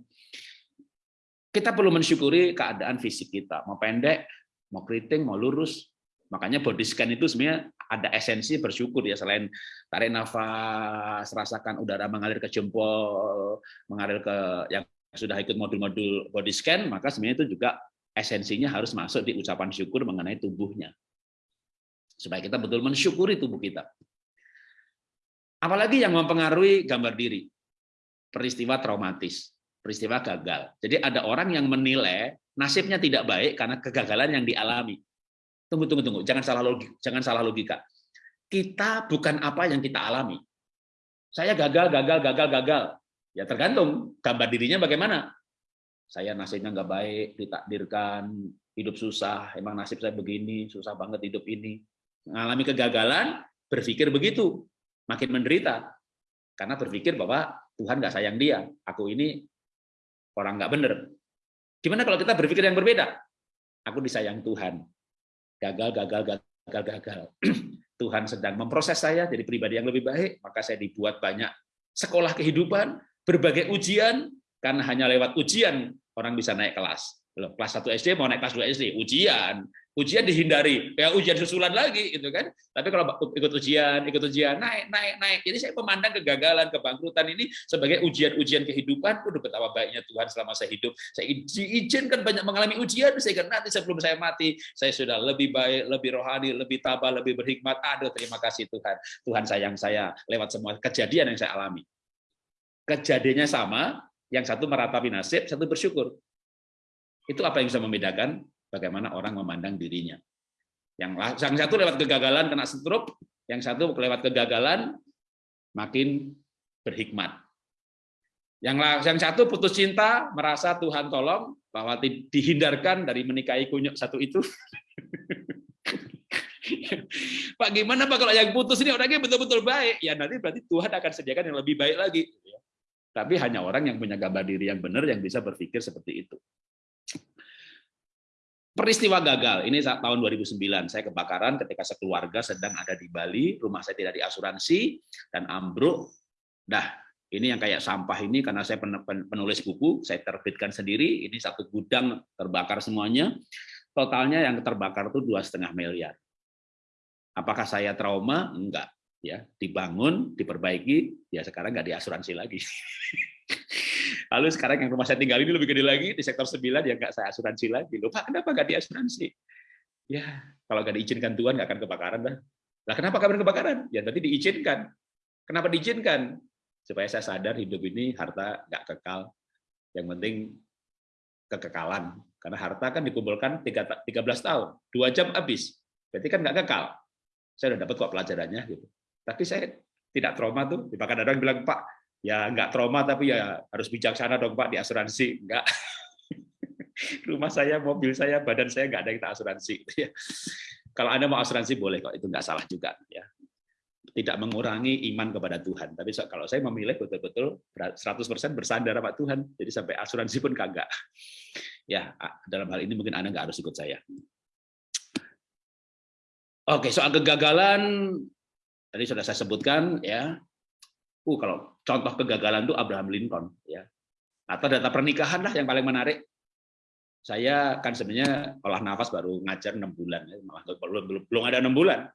kita perlu mensyukuri keadaan fisik kita mau pendek mau keriting, mau lurus. Makanya body scan itu sebenarnya ada esensi bersyukur ya selain tarik nafas, rasakan udara mengalir ke jempol, mengalir ke yang sudah ikut modul-modul body scan, maka sebenarnya itu juga esensinya harus masuk di ucapan syukur mengenai tubuhnya. Supaya kita betul mensyukuri tubuh kita. Apalagi yang mempengaruhi gambar diri. Peristiwa traumatis, peristiwa gagal. Jadi ada orang yang menilai nasibnya tidak baik karena kegagalan yang dialami. Tunggu, tunggu, tunggu. Jangan salah logika. Jangan salah logika. Kita bukan apa yang kita alami. Saya gagal, gagal, gagal, gagal. Ya tergantung gambar dirinya bagaimana. Saya nasibnya nggak baik, ditakdirkan hidup susah. Emang nasib saya begini, susah banget hidup ini. Mengalami kegagalan, berpikir begitu, makin menderita. Karena berpikir bahwa Tuhan nggak sayang dia. Aku ini orang nggak bener. Gimana kalau kita berpikir yang berbeda? Aku disayang Tuhan. Gagal, gagal, gagal, gagal. (clears throat) Tuhan sedang memproses saya jadi pribadi yang lebih baik, maka saya dibuat banyak sekolah kehidupan, berbagai ujian, karena hanya lewat ujian orang bisa naik kelas. Kelas 1 SD mau naik kelas 2 SD, ujian. Ujian dihindari. Ya ujian susulan lagi gitu kan? Tapi kalau ikut ujian ikut ujian naik naik naik. Jadi saya memandang kegagalan kebangkrutan ini sebagai ujian-ujian kehidupan. Udah betapa baiknya Tuhan selama saya hidup. Saya diizinkan banyak mengalami ujian sehingga nanti sebelum saya mati saya sudah lebih baik lebih rohani lebih tabah lebih berhikmat. Aduh terima kasih Tuhan. Tuhan sayang saya lewat semua kejadian yang saya alami. Kejadiannya sama yang satu meratapi nasib satu bersyukur itu apa yang bisa membedakan bagaimana orang memandang dirinya. Yang satu lewat kegagalan kena stroke, yang satu lewat kegagalan makin berhikmat. Yang yang satu putus cinta, merasa Tuhan tolong bahwa dihindarkan dari menikahi kunyuk satu itu. (laughs) Pak gimana Pak kalau yang putus ini orangnya betul-betul baik? Ya nanti berarti Tuhan akan sediakan yang lebih baik lagi. Tapi hanya orang yang punya gambar diri yang benar yang bisa berpikir seperti itu. Peristiwa gagal, ini saat tahun 2009, saya kebakaran ketika sekeluarga sedang ada di Bali, rumah saya tidak diasuransi, dan ambruk. Dah, ini yang kayak sampah ini, karena saya penulis buku, saya terbitkan sendiri, ini satu gudang terbakar semuanya, totalnya yang terbakar itu dua setengah miliar. Apakah saya trauma? Enggak. ya Dibangun, diperbaiki, ya sekarang nggak diasuransi lagi. (laughs) Lalu sekarang yang rumah saya tinggal ini lebih gede lagi di sektor 9 ya nggak saya asuransi lagi. Loh, Pak, kenapa nggak diasuransi? Ya, kalau nggak diizinkan Tuhan nggak akan kebakaran dah. Lah kenapa kabar kebakaran? Ya nanti diizinkan. Kenapa diizinkan? Supaya saya sadar hidup ini harta nggak kekal. Yang penting kekekalan. Karena harta kan dikumpulkan 13 tahun, dua jam habis. Berarti kan nggak kekal. Saya udah dapat kok pelajarannya gitu. Tapi saya tidak trauma tuh. Bahkan ada yang bilang, Pak, ya nggak trauma tapi ya harus bijaksana dong Pak di asuransi. Nggak. (laughs) Rumah saya mobil saya badan saya nggak ada kita asuransi. Ya. (laughs) kalau anda mau asuransi boleh kok. Itu nggak salah juga ya. Tidak mengurangi iman kepada Tuhan. Tapi kalau saya memilih betul-betul 100% bersandar sama Tuhan jadi sampai asuransi pun kagak. (laughs) Ya dalam hal ini mungkin anda nggak harus ikut saya. Oke soal kegagalan tadi sudah saya sebutkan ya. Uh, kalau contoh kegagalan itu Abraham Lincoln, ya. Atau data pernikahan lah yang paling menarik. Saya kan sebenarnya olah nafas baru ngajar enam bulan, ya. malah belum, belum ada enam bulan.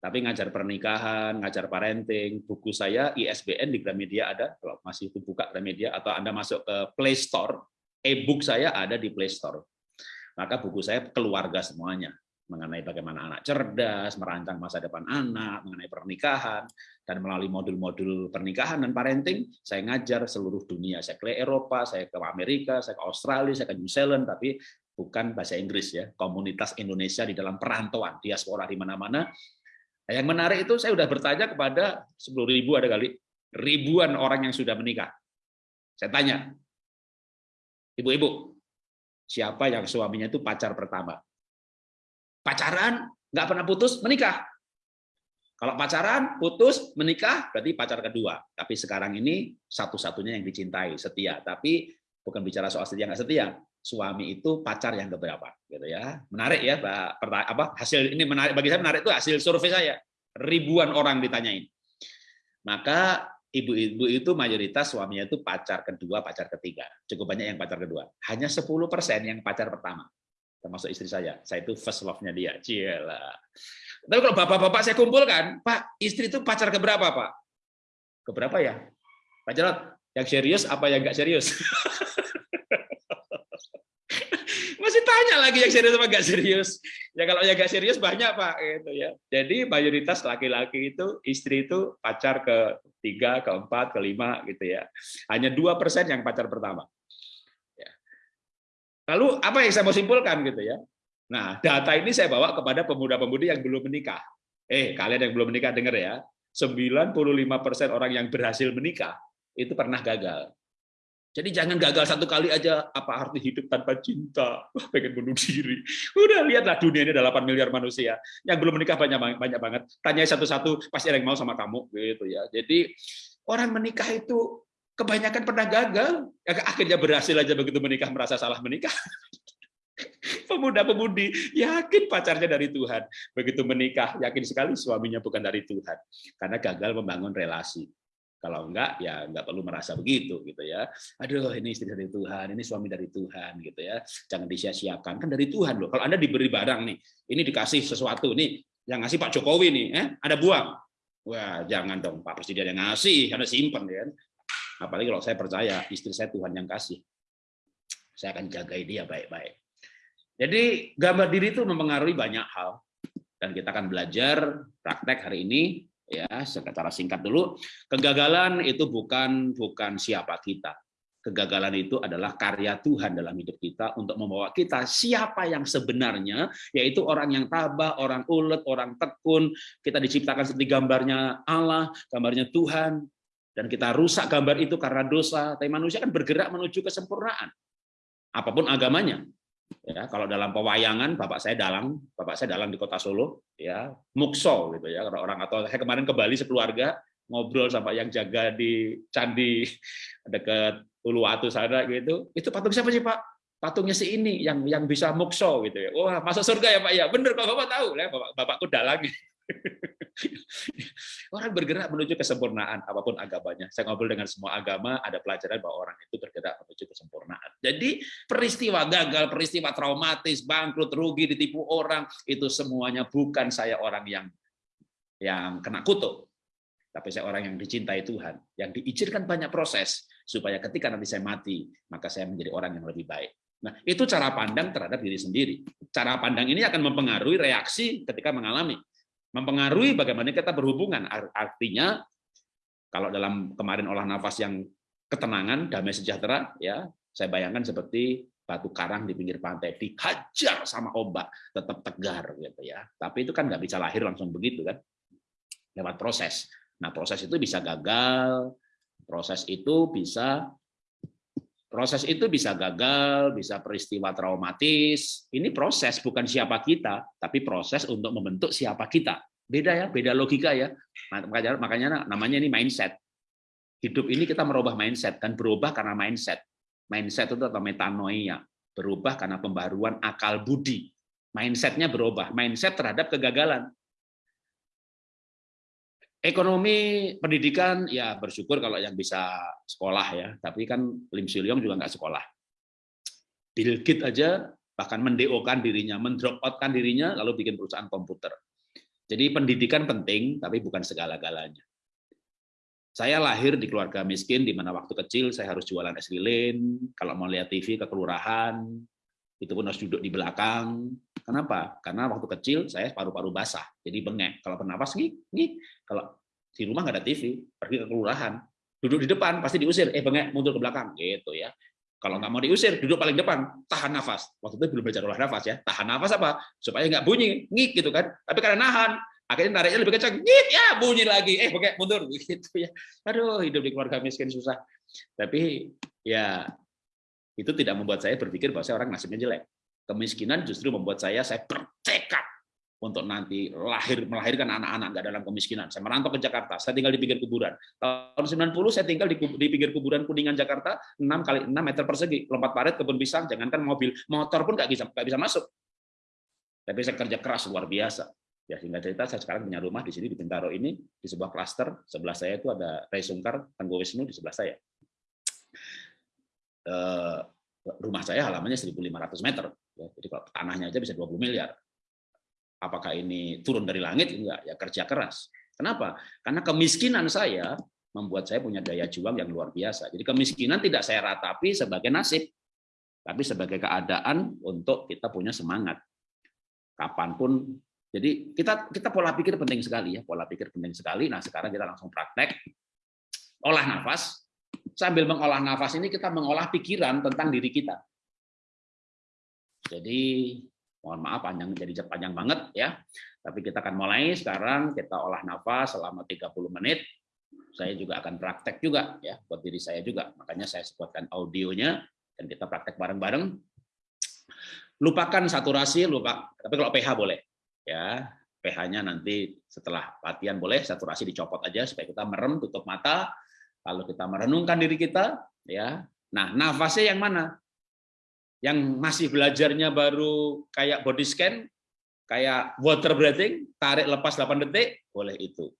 Tapi ngajar pernikahan, ngajar parenting, buku saya ISBN di Gramedia ada, kalau masih itu buka Gramedia, atau Anda masuk ke Play Store, e-book saya ada di Play Store. Maka buku saya keluarga semuanya mengenai bagaimana anak cerdas, merancang masa depan anak, mengenai pernikahan, dan melalui modul-modul pernikahan dan parenting, saya ngajar seluruh dunia. Saya ke Eropa, saya ke Amerika, saya ke Australia, saya ke New Zealand, tapi bukan bahasa Inggris ya, komunitas Indonesia di dalam perantauan, diaspora di mana-mana. Nah, yang menarik itu saya sudah bertanya kepada 10 ribu ada kali, ribuan orang yang sudah menikah. Saya tanya, ibu-ibu, siapa yang suaminya itu pacar pertama? Pacaran, nggak pernah putus, menikah. Kalau pacaran, putus, menikah, berarti pacar kedua. Tapi sekarang ini satu-satunya yang dicintai, setia. Tapi bukan bicara soal setia nggak setia. Suami itu pacar yang keberapa, gitu ya. Menarik ya, Pak. Apa hasil ini menarik bagi saya menarik itu hasil survei saya. Ribuan orang ditanyain. Maka ibu-ibu itu mayoritas suaminya itu pacar kedua, pacar ketiga. Cukup banyak yang pacar kedua. Hanya 10% yang pacar pertama. Termasuk istri saya. Saya itu first love-nya dia. Cielah. Tapi kalau bapak-bapak saya kumpulkan, Pak, istri itu pacar keberapa, Pak? Keberapa ya? Pak Jarot, yang serius apa yang enggak serius? (laughs) Masih tanya lagi yang serius apa enggak serius. Ya kalau yang enggak serius banyak, Pak, gitu ya. Jadi mayoritas laki-laki itu istri itu pacar ke tiga, keempat, kelima gitu ya. Hanya dua persen yang pacar pertama. Lalu apa yang saya mau simpulkan gitu ya? Nah, data ini saya bawa kepada pemuda-pemudi yang belum menikah. Eh, kalian yang belum menikah dengar ya. 95% orang yang berhasil menikah itu pernah gagal. Jadi jangan gagal satu kali aja apa arti hidup tanpa cinta, pengen bunuh diri. Udah lihatlah dunia ini ada 8 miliar manusia. Yang belum menikah banyak banyak banget. Tanya satu-satu pasti ada yang mau sama kamu gitu ya. Jadi orang menikah itu kebanyakan pernah gagal, ya, akhirnya berhasil aja begitu menikah merasa salah menikah. (laughs) Pemuda-pemudi yakin pacarnya dari Tuhan. Begitu menikah, yakin sekali suaminya bukan dari Tuhan. Karena gagal membangun relasi. Kalau enggak, ya enggak perlu merasa begitu gitu ya. Aduh, ini istri dari Tuhan, ini suami dari Tuhan gitu ya. Jangan disia-siakan, kan dari Tuhan loh. Kalau Anda diberi barang nih, ini dikasih sesuatu nih, yang ngasih Pak Jokowi nih, eh, ada buang. Wah, jangan dong Pak Presiden yang ngasih, Anda simpan ya. Apalagi kalau saya percaya istri saya Tuhan yang kasih. Saya akan jagai dia baik-baik. Jadi gambar diri itu mempengaruhi banyak hal dan kita akan belajar praktek hari ini ya secara singkat dulu. Kegagalan itu bukan bukan siapa kita. Kegagalan itu adalah karya Tuhan dalam hidup kita untuk membawa kita siapa yang sebenarnya, yaitu orang yang tabah, orang ulet, orang tekun. Kita diciptakan seperti gambarnya Allah, gambarnya Tuhan, dan kita rusak gambar itu karena dosa. Tapi manusia kan bergerak menuju kesempurnaan. Apa pun agamanya, ya kalau dalam pewayangan bapak saya dalang bapak saya dalang di kota Solo ya mukso gitu ya kalau orang atau saya kemarin ke Bali sekeluarga ngobrol sama yang jaga di candi (laughs) dekat Uluwatu sana gitu. Itu patung siapa sih pak? Patungnya si ini yang yang bisa mukso gitu ya. Wah masuk surga ya pak ya. Bener kalau bapak tahu. Ya bapak bapakku dalang (laughs) (laughs) orang bergerak menuju kesempurnaan apa pun agamanya. Saya ngobrol dengan semua agama, ada pelajaran bahwa orang itu bergerak menuju kesempurnaan. Jadi peristiwa gagal, peristiwa traumatis, bangkrut, rugi, ditipu orang, itu semuanya bukan saya orang yang yang kena kutuk. Tapi saya orang yang dicintai Tuhan, yang diizinkan banyak proses, supaya ketika nanti saya mati, maka saya menjadi orang yang lebih baik. Nah, itu cara pandang terhadap diri sendiri. Cara pandang ini akan mempengaruhi reaksi ketika mengalami mempengaruhi bagaimana kita berhubungan. Artinya kalau dalam kemarin olah nafas yang ketenangan, damai sejahtera, ya saya bayangkan seperti batu karang di pinggir pantai dihajar sama ombak tetap tegar gitu ya. Tapi itu kan nggak bisa lahir langsung begitu kan, lewat proses. Nah proses itu bisa gagal, proses itu bisa Proses itu bisa gagal, bisa peristiwa traumatis. Ini proses, bukan siapa kita, tapi proses untuk membentuk siapa kita. Beda ya, beda logika ya. Makanya, namanya ini mindset. Hidup ini kita merubah mindset, dan berubah karena mindset. Mindset itu atau metanoia, berubah karena pembaruan akal budi. Mindsetnya berubah, mindset terhadap kegagalan. Ekonomi pendidikan ya bersyukur kalau yang bisa sekolah ya, tapi kan Lim Siliong juga nggak sekolah. Bill Gates aja bahkan mendeokan dirinya, mendrop outkan dirinya, lalu bikin perusahaan komputer. Jadi pendidikan penting, tapi bukan segala-galanya. Saya lahir di keluarga miskin, di mana waktu kecil saya harus jualan es lilin, kalau mau lihat TV ke kelurahan, itu pun harus duduk di belakang. Kenapa? Karena waktu kecil saya paru-paru basah, jadi bengek. Kalau bernapas, nih, nih. Kalau di rumah nggak ada TV, pergi ke kelurahan, duduk di depan pasti diusir, eh bengek mundur ke belakang, gitu ya. Kalau nggak mau diusir, duduk paling depan, tahan nafas. Waktu itu belum belajar olah nafas ya, tahan nafas apa? Supaya nggak bunyi, ngik gitu kan. Tapi karena nahan, akhirnya tariknya lebih kencang, ngik ya bunyi lagi, eh bengek mundur, (laughs) gitu ya. Aduh, hidup di keluarga miskin susah. Tapi ya itu tidak membuat saya berpikir bahwa saya orang nasibnya jelek. Kemiskinan justru membuat saya saya bertekad untuk nanti lahir melahirkan anak-anak nggak dalam kemiskinan. Saya merantau ke Jakarta, saya tinggal di pinggir kuburan. Tahun 90 saya tinggal di, di pinggir kuburan Kuningan Jakarta, 6 kali 6 meter persegi, lompat parit, kebun pisang, jangankan mobil, motor pun nggak bisa nggak bisa masuk. Tapi saya kerja keras luar biasa. Ya sehingga cerita saya sekarang punya rumah di sini di Bintaro ini di sebuah klaster sebelah saya itu ada Ray Sungkar, Tengku Wisnu di sebelah saya. Eh, rumah saya halamannya 1.500 meter, ya, jadi kalau tanahnya aja bisa 20 miliar. Apakah ini turun dari langit? Enggak, ya kerja keras. Kenapa? Karena kemiskinan saya membuat saya punya daya juang yang luar biasa. Jadi kemiskinan tidak saya ratapi sebagai nasib, tapi sebagai keadaan untuk kita punya semangat. Kapan pun jadi kita kita pola pikir penting sekali ya, pola pikir penting sekali. Nah sekarang kita langsung praktek olah nafas. Sambil mengolah nafas ini kita mengolah pikiran tentang diri kita. Jadi mohon maaf panjang jadi panjang banget ya. Tapi kita akan mulai sekarang kita olah nafas selama 30 menit. Saya juga akan praktek juga ya buat diri saya juga. Makanya saya sebutkan audionya dan kita praktek bareng-bareng. Lupakan saturasi, lupa. Tapi kalau pH boleh ya pH-nya nanti setelah latihan boleh saturasi dicopot aja supaya kita merem tutup mata lalu kita merenungkan diri kita ya nah nafasnya yang mana yang masih belajarnya baru kayak body scan kayak water breathing tarik lepas 8 detik boleh itu.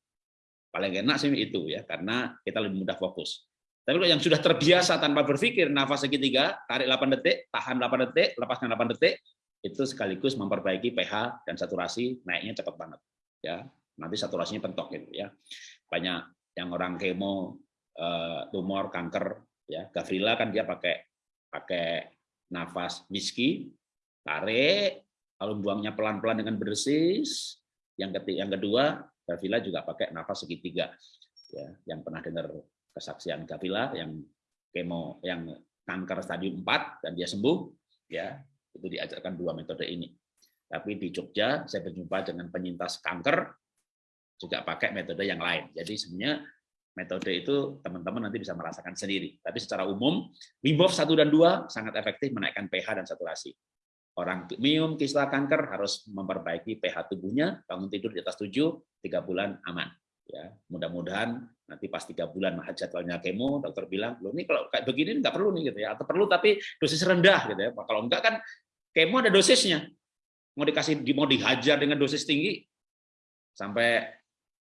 Paling enak sih itu ya karena kita lebih mudah fokus. Tapi kalau yang sudah terbiasa tanpa berpikir nafas segitiga tarik 8 detik tahan 8 detik lepaskan 8 detik itu sekaligus memperbaiki pH dan saturasi naiknya cepat banget ya. Nanti saturasinya pentok gitu ya. Banyak yang orang kemo eh, tumor kanker ya. Gavrila kan dia pakai pakai nafas whisky tarik lalu buangnya pelan-pelan dengan bersis yang ketiga yang kedua gavrila juga pakai nafas segitiga ya yang pernah dengar kesaksian gavrila yang kemo yang kanker stadium 4 dan dia sembuh ya itu diajarkan dua metode ini. Tapi di Jogja saya berjumpa dengan penyintas kanker juga pakai metode yang lain. Jadi sebenarnya metode itu teman-teman nanti bisa merasakan sendiri. Tapi secara umum Wim Hof 1 dan 2 sangat efektif menaikkan pH dan saturasi. Orang minum kisah kanker harus memperbaiki pH tubuhnya, bangun tidur di atas 7, 3 bulan aman. Ya, mudah-mudahan nanti pas tiga bulan mahal jadwalnya kemo, dokter bilang, lo ini kalau kayak begini nggak perlu nih gitu ya, atau perlu tapi dosis rendah gitu ya. Kalau enggak kan Kemo ada dosisnya. Mau dikasih mau dihajar dengan dosis tinggi sampai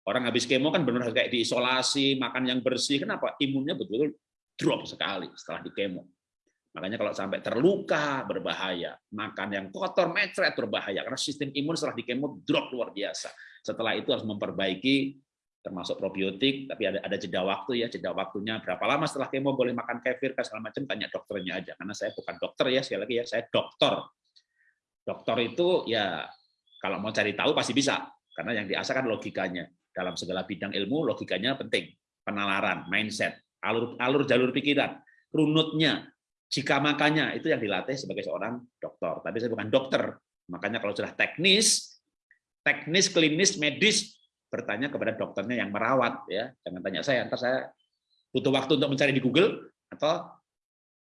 orang habis kemo kan benar kayak diisolasi, makan yang bersih. Kenapa? Imunnya betul-betul drop sekali setelah di kemo. Makanya kalau sampai terluka berbahaya, makan yang kotor, mecret berbahaya karena sistem imun setelah di kemo drop luar biasa. Setelah itu harus memperbaiki termasuk probiotik, tapi ada ada jeda waktu ya, jeda waktunya berapa lama setelah kemo boleh makan kefir kan segala macam tanya dokternya aja karena saya bukan dokter ya sekali lagi ya saya dokter. Dokter itu ya kalau mau cari tahu pasti bisa karena yang diasah kan logikanya dalam segala bidang ilmu logikanya penting. Penalaran mindset alur alur jalur pikiran runutnya jika makanya itu yang dilatih sebagai seorang dokter tapi saya bukan dokter. Makanya kalau sudah teknis teknis klinis medis bertanya kepada dokternya yang merawat ya. Jangan tanya saya ntar saya butuh waktu untuk mencari di Google atau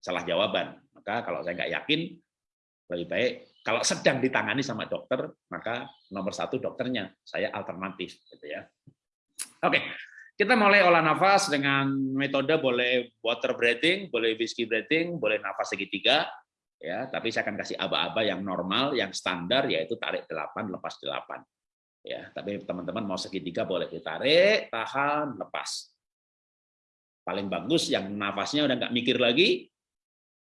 salah jawaban. Maka kalau saya nggak yakin lebih baik kalau sedang ditangani sama dokter maka nomor satu dokternya saya alternatif gitu ya. Oke kita mulai olah nafas dengan metode boleh water breathing boleh whiskey breathing boleh nafas segitiga ya. Tapi saya akan kasih aba-aba yang normal yang standar yaitu tarik 8 lepas 8 ya. Tapi teman-teman mau segitiga boleh ditarik tahan lepas. Paling bagus yang nafasnya udah nggak mikir lagi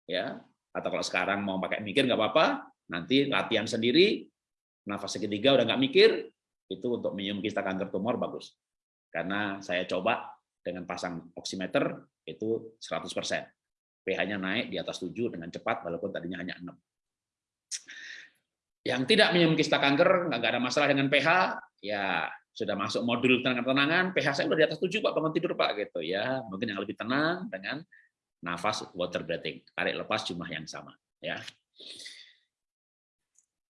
ya atau kalau sekarang mau pakai mikir nggak apa-apa. Nanti latihan sendiri nafas segitiga udah nggak mikir itu untuk minum kista kanker tumor bagus. Karena saya coba dengan pasang oximeter itu 100% pH-nya naik di atas 7 dengan cepat walaupun tadinya hanya 6 yang tidak minum kista kanker, nggak ada masalah dengan pH, ya sudah masuk modul tenang-tenangan, pH saya udah di atas 7 Pak, bangun tidur Pak gitu ya. Mungkin yang lebih tenang dengan nafas water breathing, tarik lepas jumlah yang sama ya.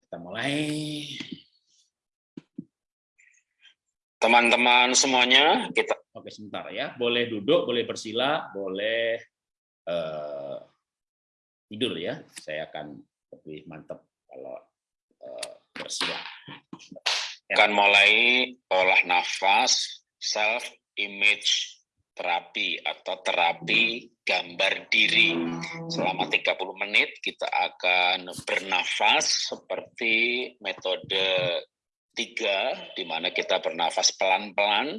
Kita mulai. Teman-teman semuanya, kita Oke, sebentar ya. Boleh duduk, boleh bersila, boleh uh, tidur ya. Saya akan lebih mantap kalau uh, bersila. Ya. Akan mulai olah nafas, self image terapi atau terapi gambar diri. Selama 30 menit kita akan bernafas seperti metode tiga, di mana kita bernafas pelan-pelan,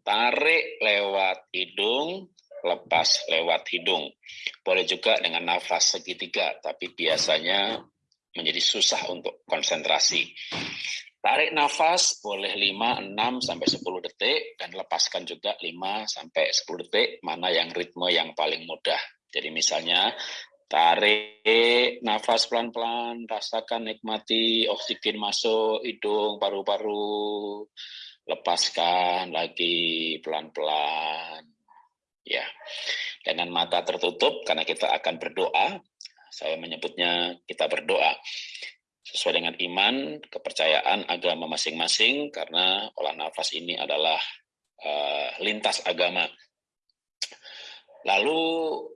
tarik lewat hidung, lepas lewat hidung. Boleh juga dengan nafas segitiga, tapi biasanya menjadi susah untuk konsentrasi. Tarik nafas boleh 5, 6, sampai 10 detik, dan lepaskan juga 5 sampai 10 detik, mana yang ritme yang paling mudah. Jadi misalnya, tarik nafas pelan-pelan, rasakan nikmati oksigen masuk hidung, paru-paru, lepaskan lagi pelan-pelan. Ya, dengan mata tertutup, karena kita akan berdoa, saya menyebutnya kita berdoa sesuai dengan iman, kepercayaan agama masing-masing, karena olah nafas ini adalah uh, lintas agama. Lalu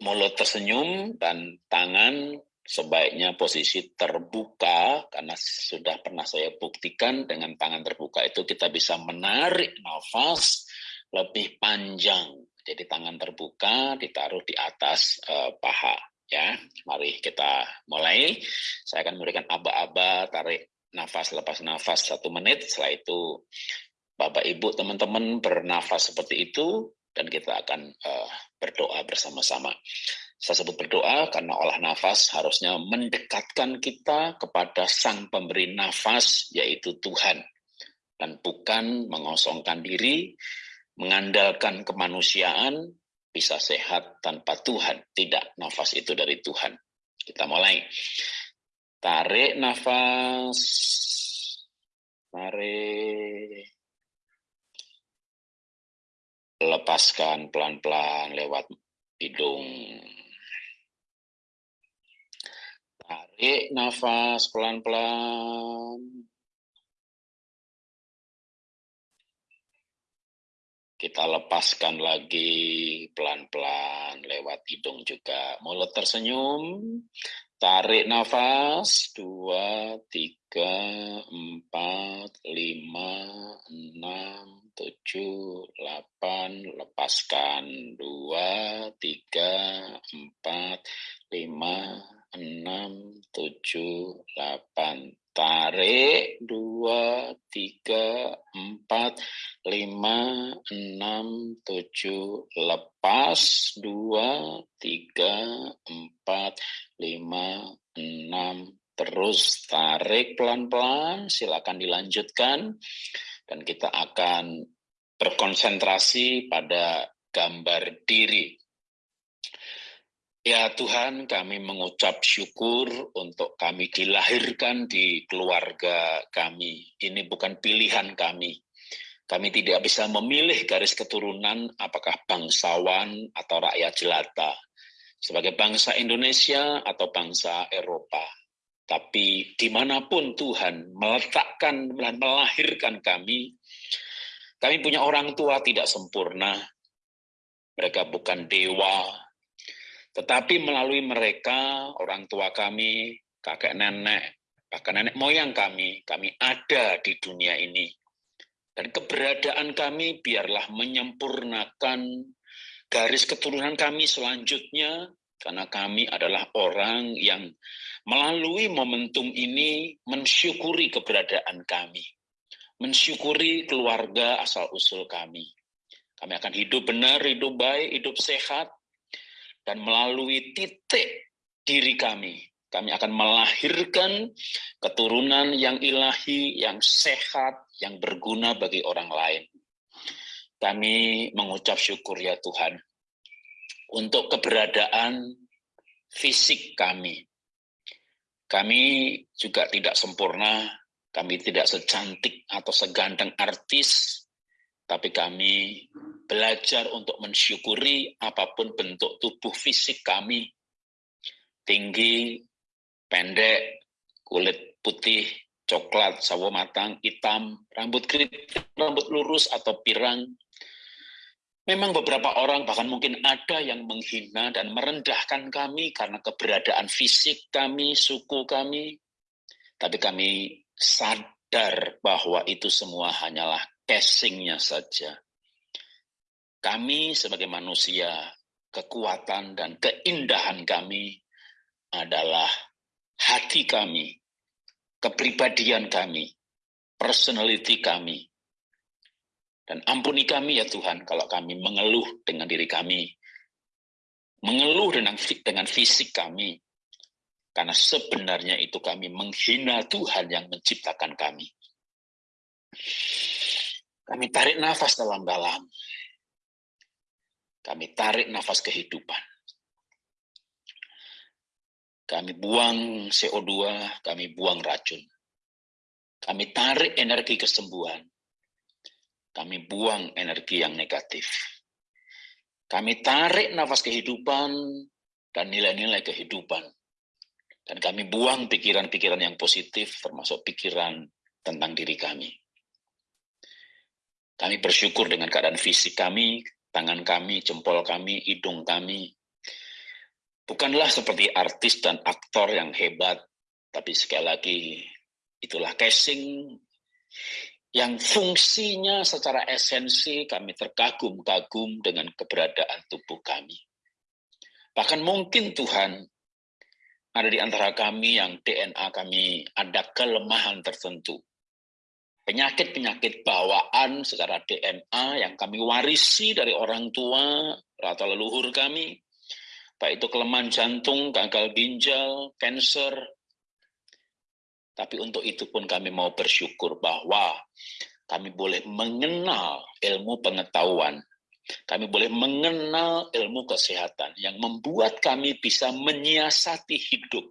mulut tersenyum dan tangan sebaiknya posisi terbuka, karena sudah pernah saya buktikan dengan tangan terbuka itu kita bisa menarik nafas lebih panjang. Jadi tangan terbuka ditaruh di atas uh, paha Ya, mari kita mulai. Saya akan memberikan aba-aba, tarik nafas, lepas nafas satu menit. Setelah itu, Bapak Ibu, teman-teman bernafas seperti itu, dan kita akan uh, berdoa bersama-sama. Saya sebut berdoa karena olah nafas harusnya mendekatkan kita kepada Sang Pemberi Nafas, yaitu Tuhan. Dan bukan mengosongkan diri, mengandalkan kemanusiaan, bisa sehat tanpa Tuhan. Tidak, nafas itu dari Tuhan. Kita mulai. Tarik nafas. Tarik. Lepaskan pelan-pelan lewat hidung. Tarik nafas pelan-pelan. Kita lepaskan lagi pelan-pelan lewat hidung juga. Mulut tersenyum, tarik nafas, dua, tiga, empat, lima, enam, tujuh, delapan, lepaskan, dua, tiga, empat, lima, enam, tujuh, delapan, tarik dua tiga empat lima enam tujuh lepas dua tiga empat lima enam. Terus tarik pelan-pelan silakan dilanjutkan. Dan kita akan berkonsentrasi pada gambar diri Ya Tuhan, kami mengucap syukur untuk kami dilahirkan di keluarga kami. Ini bukan pilihan kami. Kami tidak bisa memilih garis keturunan apakah bangsawan atau rakyat jelata. Sebagai bangsa Indonesia atau bangsa Eropa. Tapi di mana pun Tuhan meletakkan dan melahirkan kami, kami punya orang tua tidak sempurna. Mereka bukan dewa, tetapi melalui mereka, orang tua kami, kakek nenek, bahkan nenek moyang kami, kami ada di dunia ini. Dan keberadaan kami biarlah menyempurnakan garis keturunan kami selanjutnya, karena kami adalah orang yang melalui momentum ini mensyukuri keberadaan kami, mensyukuri keluarga asal-usul kami. Kami akan hidup benar, hidup baik, hidup sehat, dan melalui titik diri kami, kami akan melahirkan keturunan yang ilahi, yang sehat, yang berguna bagi orang lain. Kami mengucap syukur ya Tuhan untuk keberadaan fisik kami. Kami juga tidak sempurna, kami tidak secantik atau seganteng artis, tapi kami belajar untuk mensyukuri apa pun bentuk tubuh fisik kami. Tinggi, pendek, kulit putih, coklat, sawo matang, hitam, rambut keriting, rambut lurus atau pirang. Memang beberapa orang bahkan mungkin ada yang menghina dan merendahkan kami karena keberadaan fisik kami, suku kami. Tapi kami sadar bahwa itu semua hanyalah casingnya saja. Kami sebagai manusia, kekuatan dan keindahan kami adalah hati kami, kepribadian kami, personality kami, dan ampuni kami ya Tuhan kalau kami mengeluh dengan diri kami. Mengeluh dengan, dengan fisik kami. Karena sebenarnya itu kami menghina Tuhan yang menciptakan kami. Kami tarik nafas dalam-dalam. Kami tarik nafas kehidupan. Kami buang CO2, kami buang racun. Kami tarik energi kesembuhan kami buang energi yang negatif. Kami tarik nafas kehidupan dan nilai-nilai kehidupan. Dan kami buang pikiran-pikiran yang positif, termasuk pikiran tentang diri kami. Kami bersyukur dengan keadaan fisik kami, tangan kami, jempol kami, hidung kami. Bukanlah seperti artis dan aktor yang hebat, tapi sekali lagi itulah casing yang fungsinya secara esensi kami terkagum-kagum dengan keberadaan tubuh kami. Bahkan mungkin Tuhan ada di antara kami yang DNA kami ada kelemahan tertentu. Penyakit-penyakit bawaan secara DNA yang kami warisi dari orang tua atau leluhur kami, baik itu kelemahan jantung, gagal ginjal, cancer, tapi untuk itu pun kami mau bersyukur bahwa kami boleh mengenal ilmu pengetahuan. Kami boleh mengenal ilmu kesehatan yang membuat kami bisa menyiasati hidup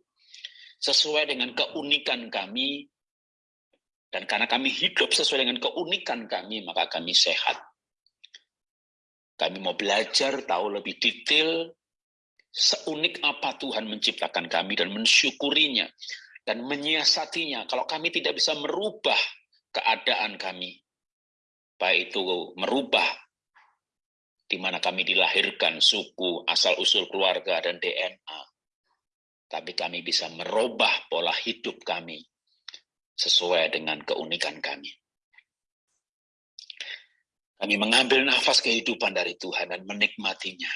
sesuai dengan keunikan kami. Dan karena kami hidup sesuai dengan keunikan kami, maka kami sehat. Kami mau belajar tahu lebih detail seunik apa Tuhan menciptakan kami dan mensyukurinya dan menyiasatinya. Kalau kami tidak bisa merubah keadaan kami, baik itu merubah di mana kami dilahirkan, suku, asal-usul keluarga, dan DNA. Tapi kami bisa merubah pola hidup kami sesuai dengan keunikan kami. Kami mengambil nafas kehidupan dari Tuhan dan menikmatinya.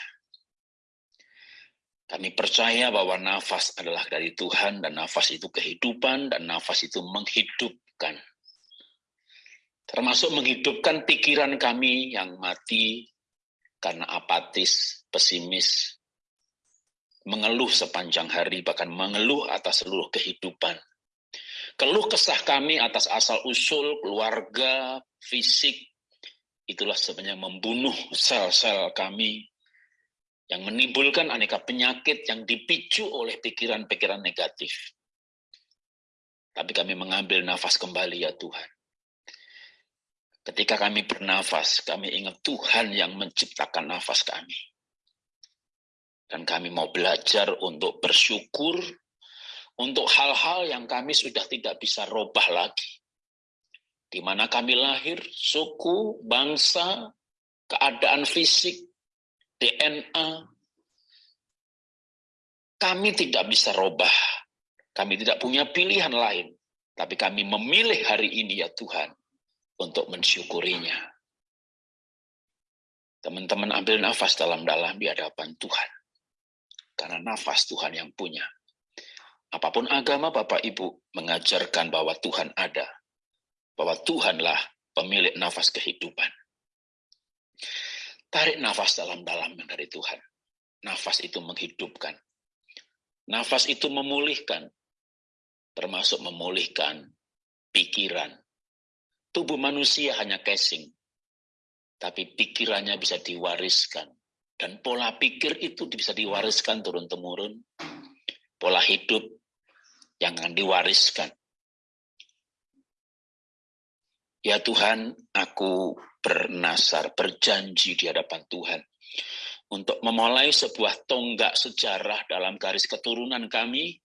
Kami percaya bahwa nafas adalah dari Tuhan dan nafas itu kehidupan dan nafas itu menghidupkan. Termasuk menghidupkan pikiran kami yang mati karena apatis, pesimis, mengeluh sepanjang hari, bahkan mengeluh atas seluruh kehidupan. Keluh kesah kami atas asal-usul, keluarga, fisik, itulah sebenarnya membunuh sel-sel kami yang menimbulkan aneka penyakit yang dipicu oleh pikiran-pikiran negatif. Tapi kami mengambil nafas kembali ya Tuhan. Ketika kami bernafas, kami ingat Tuhan yang menciptakan nafas kami. Dan kami mau belajar untuk bersyukur untuk hal-hal yang kami sudah tidak bisa robah lagi. Di mana kami lahir, suku, bangsa, keadaan fisik, DNA, kami tidak bisa robah. Kami tidak punya pilihan lain. Tapi kami memilih hari ini ya Tuhan untuk mensyukurinya. Teman-teman ambil nafas dalam-dalam di hadapan Tuhan. Karena nafas Tuhan yang punya. Apa pun agama Bapak Ibu mengajarkan bahwa Tuhan ada. Bahwa Tuhanlah pemilik nafas kehidupan. Tarik nafas dalam-dalam dari Tuhan. Nafas itu menghidupkan. Nafas itu memulihkan. Termasuk memulihkan pikiran. Tubuh manusia hanya casing. Tapi pikirannya bisa diwariskan. Dan pola pikir itu bisa diwariskan turun-temurun. Pola hidup yang diwariskan. Ya Tuhan, aku bernasar, berjanji di hadapan Tuhan untuk memulai sebuah tonggak sejarah dalam garis keturunan kami,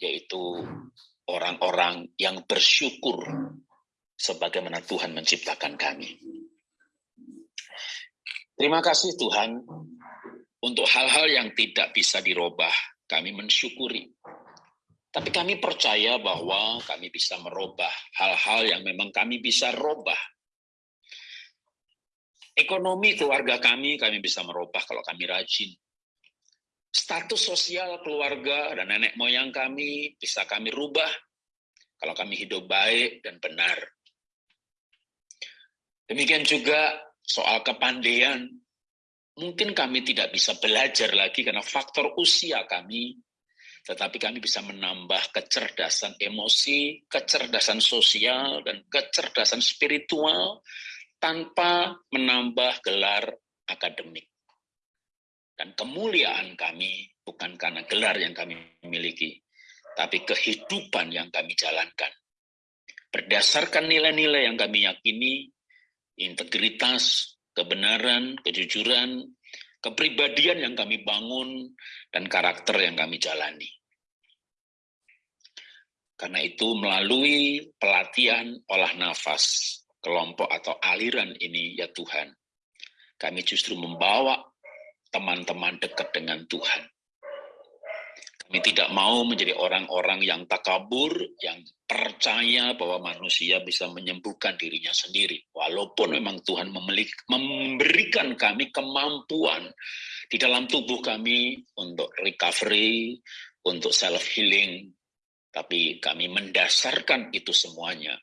yaitu orang-orang yang bersyukur sebagaimana Tuhan menciptakan kami. Terima kasih Tuhan untuk hal-hal yang tidak bisa dirubah, kami mensyukuri. Tapi kami percaya bahwa kami bisa merubah hal-hal yang memang kami bisa robah. Ekonomi keluarga kami, kami bisa merubah kalau kami rajin. Status sosial keluarga dan nenek moyang kami bisa kami rubah kalau kami hidup baik dan benar. Demikian juga soal kepandaian, mungkin kami tidak bisa belajar lagi karena faktor usia kami, tetapi kami bisa menambah kecerdasan emosi, kecerdasan sosial, dan kecerdasan spiritual tanpa menambah gelar akademik. Dan kemuliaan kami bukan karena gelar yang kami miliki, tapi kehidupan yang kami jalankan. Berdasarkan nilai-nilai yang kami yakini, integritas, kebenaran, kejujuran, kepribadian yang kami bangun, dan karakter yang kami jalani. Karena itu melalui pelatihan olah nafas, kelompok atau aliran ini ya Tuhan, kami justru membawa teman-teman dekat dengan Tuhan. Kami tidak mau menjadi orang-orang yang takabur, yang percaya bahwa manusia bisa menyembuhkan dirinya sendiri. Walaupun memang Tuhan memberikan kami kemampuan di dalam tubuh kami untuk recovery, untuk self-healing, tapi kami mendasarkan itu semuanya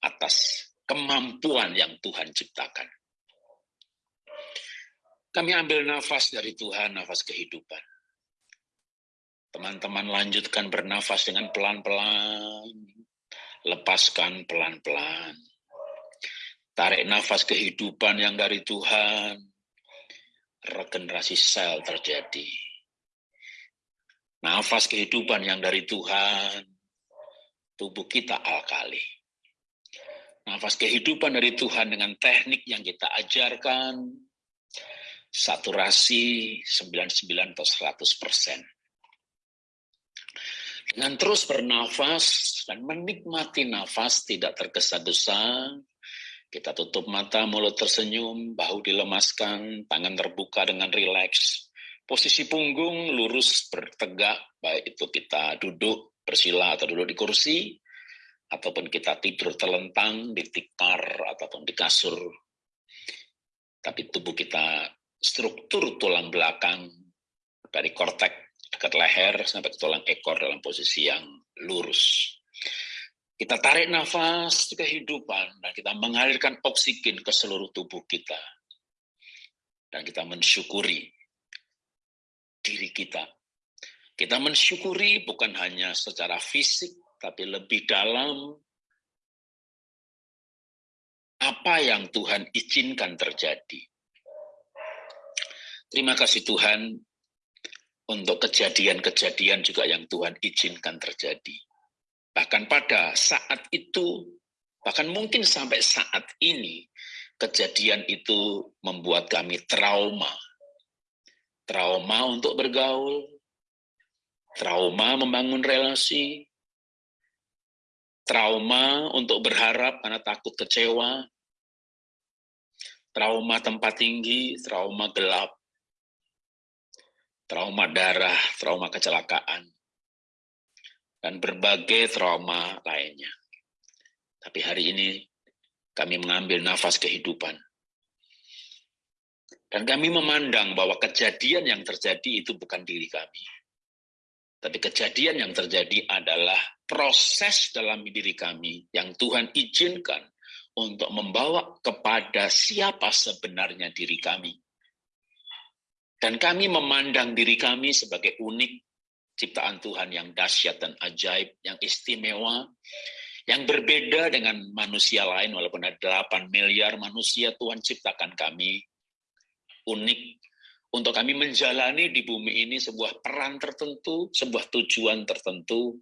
atas kemampuan yang Tuhan ciptakan. Kami ambil nafas dari Tuhan, nafas kehidupan. Teman-teman lanjutkan bernafas dengan pelan-pelan. Lepaskan pelan-pelan. Tarik nafas kehidupan yang dari Tuhan. Regenerasi sel terjadi. Nafas kehidupan yang dari Tuhan. Tubuh kita alkali. Nafas kehidupan dari Tuhan dengan teknik yang kita ajarkan, saturasi 99 atau 100 persen. Dengan terus bernafas dan menikmati nafas tidak tergesa-gesa, kita tutup mata, mulut tersenyum, bahu dilemaskan, tangan terbuka dengan rileks. Posisi punggung lurus bertegak, baik itu kita duduk bersila atau duduk di kursi, ataupun kita tidur telentang di tikar ataupun di kasur. Tapi tubuh kita struktur tulang belakang dari kortek dekat leher sampai ke tulang ekor dalam posisi yang lurus. Kita tarik nafas ke kehidupan dan kita mengalirkan oksigen ke seluruh tubuh kita. Dan kita mensyukuri diri kita. Kita mensyukuri bukan hanya secara fisik, tapi lebih dalam apa yang Tuhan izinkan terjadi Terima kasih Tuhan untuk kejadian-kejadian juga yang Tuhan izinkan terjadi. Bahkan pada saat itu, bahkan mungkin sampai saat ini, kejadian itu membuat kami trauma. Trauma untuk bergaul, trauma membangun relasi, trauma untuk berharap karena takut kecewa, trauma tempat tinggi, trauma gelap, trauma darah, trauma kecelakaan, dan berbagai trauma lainnya. Tapi hari ini kami mengambil nafas kehidupan. Dan kami memandang bahwa kejadian yang terjadi itu bukan diri kami. Tapi kejadian yang terjadi adalah proses dalam diri kami yang Tuhan izinkan untuk membawa kepada siapa sebenarnya diri kami. Dan kami memandang diri kami sebagai unik, ciptaan Tuhan yang dahsyat dan ajaib, yang istimewa, yang berbeda dengan manusia lain, walaupun ada 8 miliar manusia, Tuhan ciptakan kami unik untuk kami menjalani di bumi ini sebuah peran tertentu, sebuah tujuan tertentu,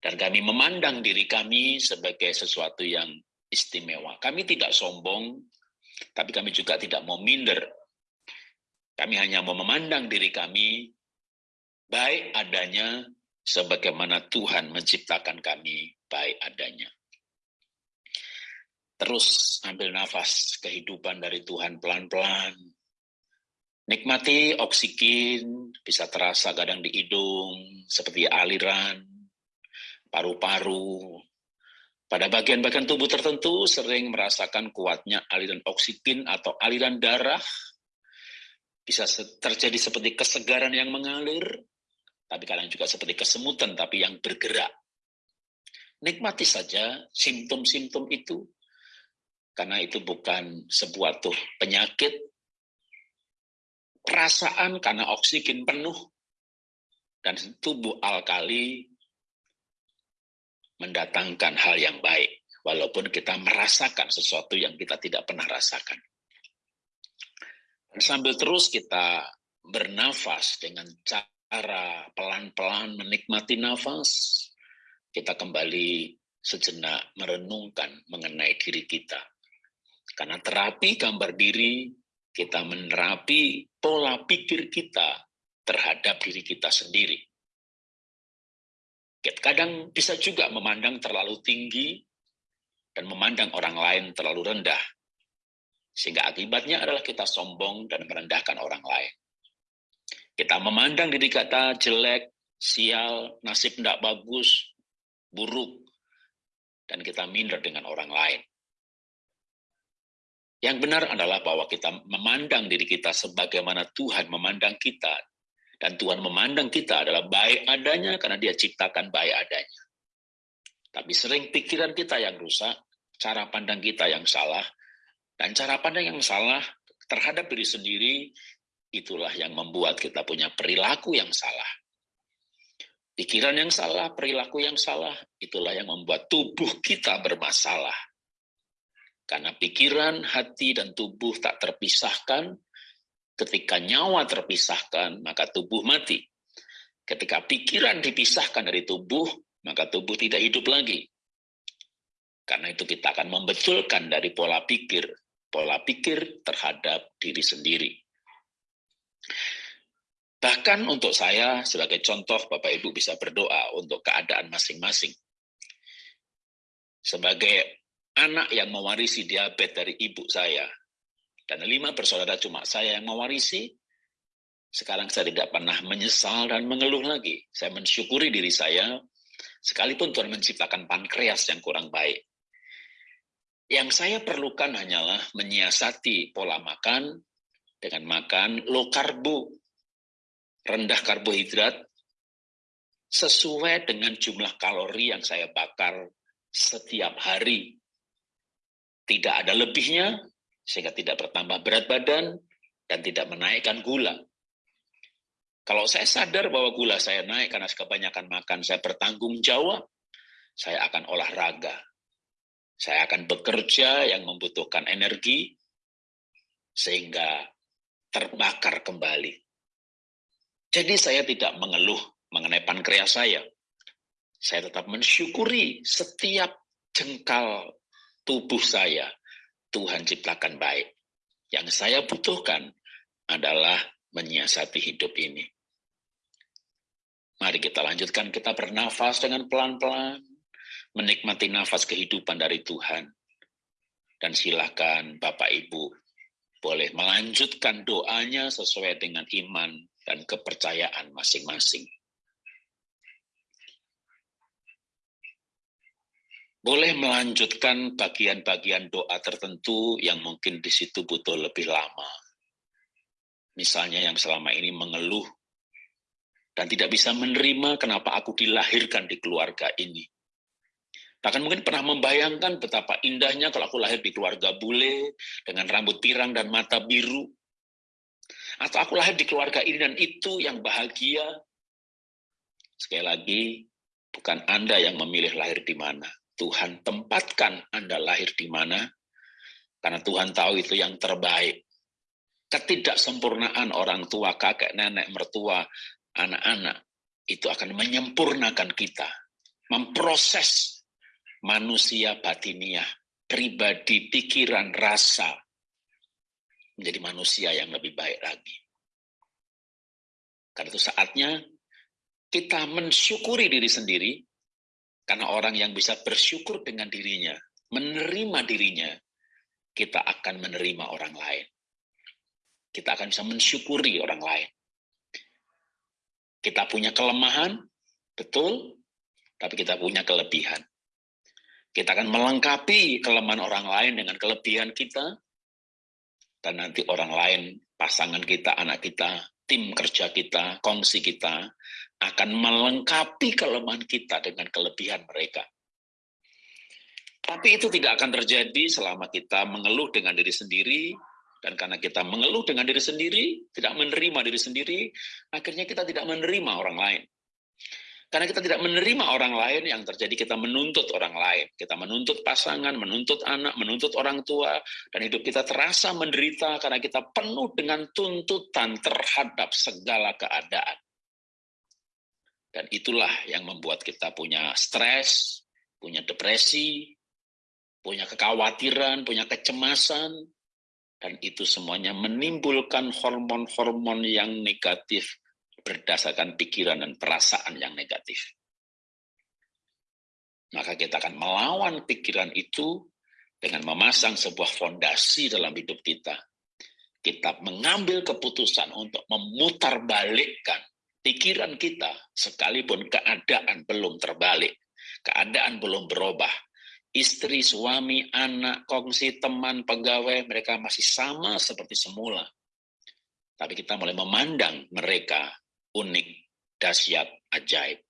dan kami memandang diri kami sebagai sesuatu yang istimewa. Kami tidak sombong, tapi kami juga tidak mau minder kami hanya mau memandang diri kami baik adanya sebagaimana Tuhan menciptakan kami baik adanya. Terus ambil nafas kehidupan dari Tuhan pelan-pelan. Nikmati oksigen, bisa terasa kadang di hidung, seperti aliran, paru-paru. Pada bagian-bagian tubuh tertentu sering merasakan kuatnya aliran oksigen atau aliran darah. Bisa terjadi seperti kesegaran yang mengalir, tapi kadang juga seperti kesemutan, tapi yang bergerak. Nikmati saja simptom-simptom itu, karena itu bukan sebuah tuh penyakit, perasaan karena oksigen penuh, dan tubuh alkali mendatangkan hal yang baik, walaupun kita merasakan sesuatu yang kita tidak pernah rasakan. Sambil terus kita bernafas dengan cara pelan-pelan menikmati nafas, kita kembali sejenak merenungkan mengenai diri kita. Karena terapi gambar diri, kita menerapi pola pikir kita terhadap diri kita sendiri. Kadang bisa juga memandang terlalu tinggi dan memandang orang lain terlalu rendah. Sehingga akibatnya adalah kita sombong dan merendahkan orang lain. Kita memandang diri kita jelek, sial, nasib tidak bagus, buruk, dan kita minder dengan orang lain. Yang benar adalah bahwa kita memandang diri kita sebagaimana Tuhan memandang kita. Dan Tuhan memandang kita adalah baik adanya karena dia ciptakan baik adanya. Tapi sering pikiran kita yang rusak, cara pandang kita yang salah, dan cara pandang yang salah terhadap diri sendiri, itulah yang membuat kita punya perilaku yang salah. Pikiran yang salah, perilaku yang salah, itulah yang membuat tubuh kita bermasalah. Karena pikiran, hati, dan tubuh tak terpisahkan, ketika nyawa terpisahkan, maka tubuh mati. Ketika pikiran dipisahkan dari tubuh, maka tubuh tidak hidup lagi. Karena itu kita akan membetulkan dari pola pikir, pola pikir terhadap diri sendiri. Bahkan untuk saya, sebagai contoh, Bapak Ibu bisa berdoa untuk keadaan masing-masing. Sebagai anak yang mewarisi diabetes dari ibu saya, dan lima bersaudara cuma saya yang mewarisi, sekarang saya tidak pernah menyesal dan mengeluh lagi. Saya mensyukuri diri saya, sekalipun Tuhan menciptakan pankreas yang kurang baik. Yang saya perlukan hanyalah menyiasati pola makan dengan makan low karbo, rendah karbohidrat, sesuai dengan jumlah kalori yang saya bakar setiap hari tidak ada lebihnya, sehingga tidak bertambah berat badan, dan tidak menaikkan gula. Kalau saya sadar bahwa gula saya naik karena kebanyakan makan, saya bertanggung jawab, saya akan olahraga. Saya akan bekerja yang membutuhkan energi, sehingga terbakar kembali. Jadi saya tidak mengeluh mengenai pankreas saya. Saya tetap mensyukuri setiap jengkal tubuh saya Tuhan ciptakan baik. Yang saya butuhkan adalah menyiasati hidup ini. Mari kita lanjutkan, kita bernafas dengan pelan-pelan, menikmati nafas kehidupan dari Tuhan. Dan silakan Bapak Ibu boleh melanjutkan doanya sesuai dengan iman dan kepercayaan masing-masing. boleh melanjutkan bagian-bagian doa tertentu yang mungkin di situ butuh lebih lama. Misalnya yang selama ini mengeluh dan tidak bisa menerima kenapa aku dilahirkan di keluarga ini. Bahkan mungkin pernah membayangkan betapa indahnya kalau aku lahir di keluarga bule dengan rambut pirang dan mata biru. Atau aku lahir di keluarga ini dan itu yang bahagia. Sekali lagi, bukan Anda yang memilih lahir di mana Tuhan tempatkan Anda lahir di mana, karena Tuhan tahu itu yang terbaik. Ketidaksempurnaan orang tua, kakek, nenek, mertua, anak-anak, itu akan menyempurnakan kita, memproses manusia batiniah, pribadi, pikiran, rasa, menjadi manusia yang lebih baik lagi. Karena itu saatnya kita mensyukuri diri sendiri, karena orang yang bisa bersyukur dengan dirinya, menerima dirinya, kita akan menerima orang lain. Kita akan bisa mensyukuri orang lain. Kita punya kelemahan, betul, tapi kita punya kelebihan. Kita akan melengkapi kelemahan orang lain dengan kelebihan kita, dan nanti orang lain, pasangan kita, anak kita, tim kerja kita, kongsi kita, akan melengkapi kelemahan kita dengan kelebihan mereka. Tapi itu tidak akan terjadi selama kita mengeluh dengan diri sendiri, dan karena kita mengeluh dengan diri sendiri, tidak menerima diri sendiri, akhirnya kita tidak menerima orang lain. Karena kita tidak menerima orang lain yang terjadi kita menuntut orang lain. Kita menuntut pasangan, menuntut anak, menuntut orang tua, dan hidup kita terasa menderita karena kita penuh dengan tuntutan terhadap segala keadaan. Dan itulah yang membuat kita punya stres, punya depresi, punya kekhawatiran, punya kecemasan, dan itu semuanya menimbulkan hormon-hormon yang negatif berdasarkan pikiran dan perasaan yang negatif. Maka kita akan melawan pikiran itu dengan memasang sebuah fondasi dalam hidup kita. Kita mengambil keputusan untuk memutarbalikkan pikiran kita sekalipun keadaan belum terbalik, keadaan belum berubah, istri, suami, anak, kongsi, teman, pegawai, mereka masih sama seperti semula. Tapi kita mulai memandang mereka unik, dahsyat, ajaib.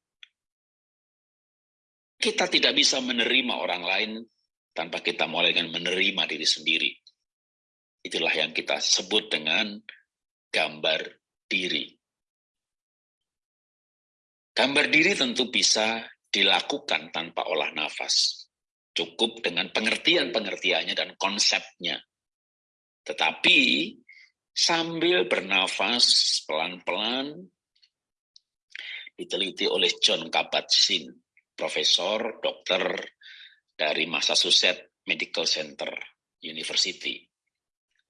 Kita tidak bisa menerima orang lain tanpa kita mulai dengan menerima diri sendiri. Itulah yang kita sebut dengan gambar diri. Gambar diri tentu bisa dilakukan tanpa olah nafas. Cukup dengan pengertian-pengertiannya dan konsepnya. Tetapi sambil bernafas pelan-pelan, diteliti oleh John Kabat-Zinn, profesor dokter dari Massachusetts Medical Center University,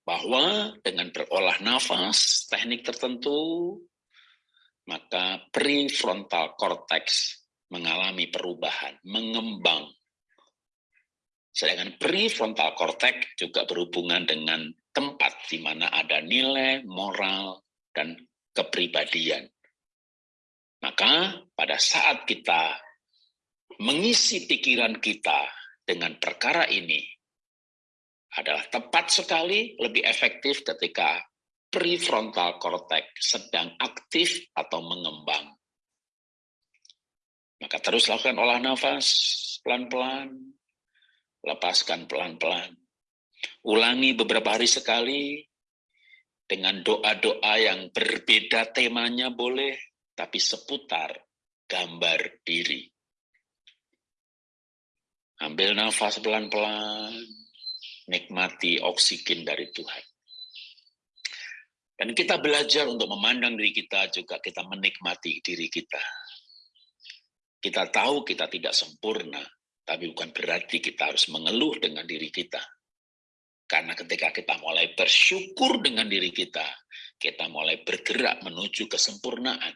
bahwa dengan berolah nafas, teknik tertentu, maka prefrontal cortex mengalami perubahan, mengembang Sedangkan prefrontal cortex juga berhubungan dengan tempat di mana ada nilai, moral, dan kepribadian. Maka pada saat kita mengisi pikiran kita dengan perkara ini, adalah tepat sekali lebih efektif ketika prefrontal cortex sedang aktif atau mengembang. Maka terus lakukan olah nafas pelan-pelan, lepaskan pelan-pelan. Ulangi beberapa hari sekali dengan doa-doa yang berbeda temanya boleh, tapi seputar gambar diri. Ambil nafas pelan-pelan, nikmati oksigen dari Tuhan. Dan kita belajar untuk memandang diri kita juga kita menikmati diri kita. Kita tahu kita tidak sempurna, tapi bukan berarti kita harus mengeluh dengan diri kita. Karena ketika kita mulai bersyukur dengan diri kita, kita mulai bergerak menuju kesempurnaan.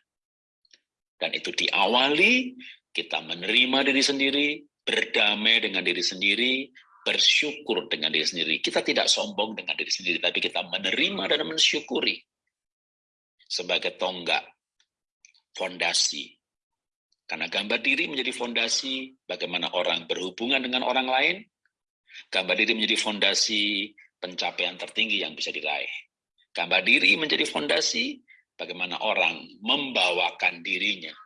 Dan itu diawali, kita menerima diri sendiri, berdamai dengan diri sendiri, bersyukur dengan diri sendiri. Kita tidak sombong dengan diri sendiri, tapi kita menerima dan mensyukuri sebagai tonggak, fondasi karena gambar diri menjadi fondasi bagaimana orang berhubungan dengan orang lain. Gambar diri menjadi fondasi pencapaian tertinggi yang bisa diraih. Gambar diri menjadi fondasi bagaimana orang membawakan dirinya.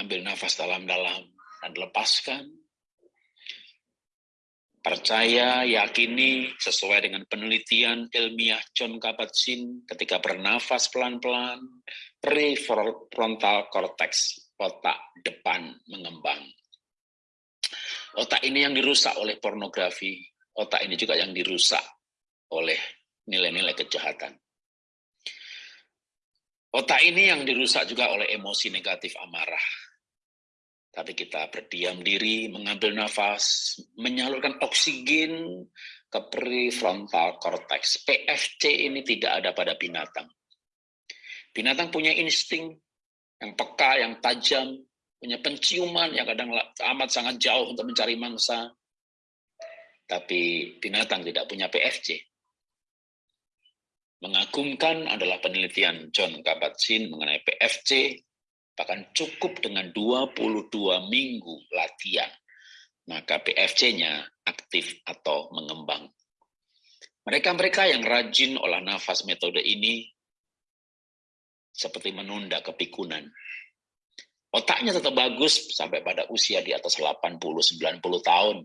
Ambil nafas dalam-dalam dan lepaskan. Percaya, yakini sesuai dengan penelitian ilmiah John Kabat-Zinn ketika bernafas pelan-pelan, prefrontal cortex, otak depan mengembang. Otak ini yang dirusak oleh pornografi, otak ini juga yang dirusak oleh nilai-nilai kejahatan. Otak ini yang dirusak juga oleh emosi negatif amarah. Tapi kita berdiam diri, mengambil nafas, menyalurkan oksigen ke prefrontal cortex. PFC ini tidak ada pada binatang. Binatang punya insting yang peka, yang tajam, punya penciuman yang kadang amat sangat jauh untuk mencari mangsa. Tapi binatang tidak punya PFC. Mengagumkan adalah penelitian John Kabat-Zinn mengenai PFC, bahkan cukup dengan 22 minggu latihan, maka PFC-nya aktif atau mengembang. Mereka-mereka yang rajin olah nafas metode ini seperti menunda kepikunan. Otaknya tetap bagus sampai pada usia di atas 80-90 tahun.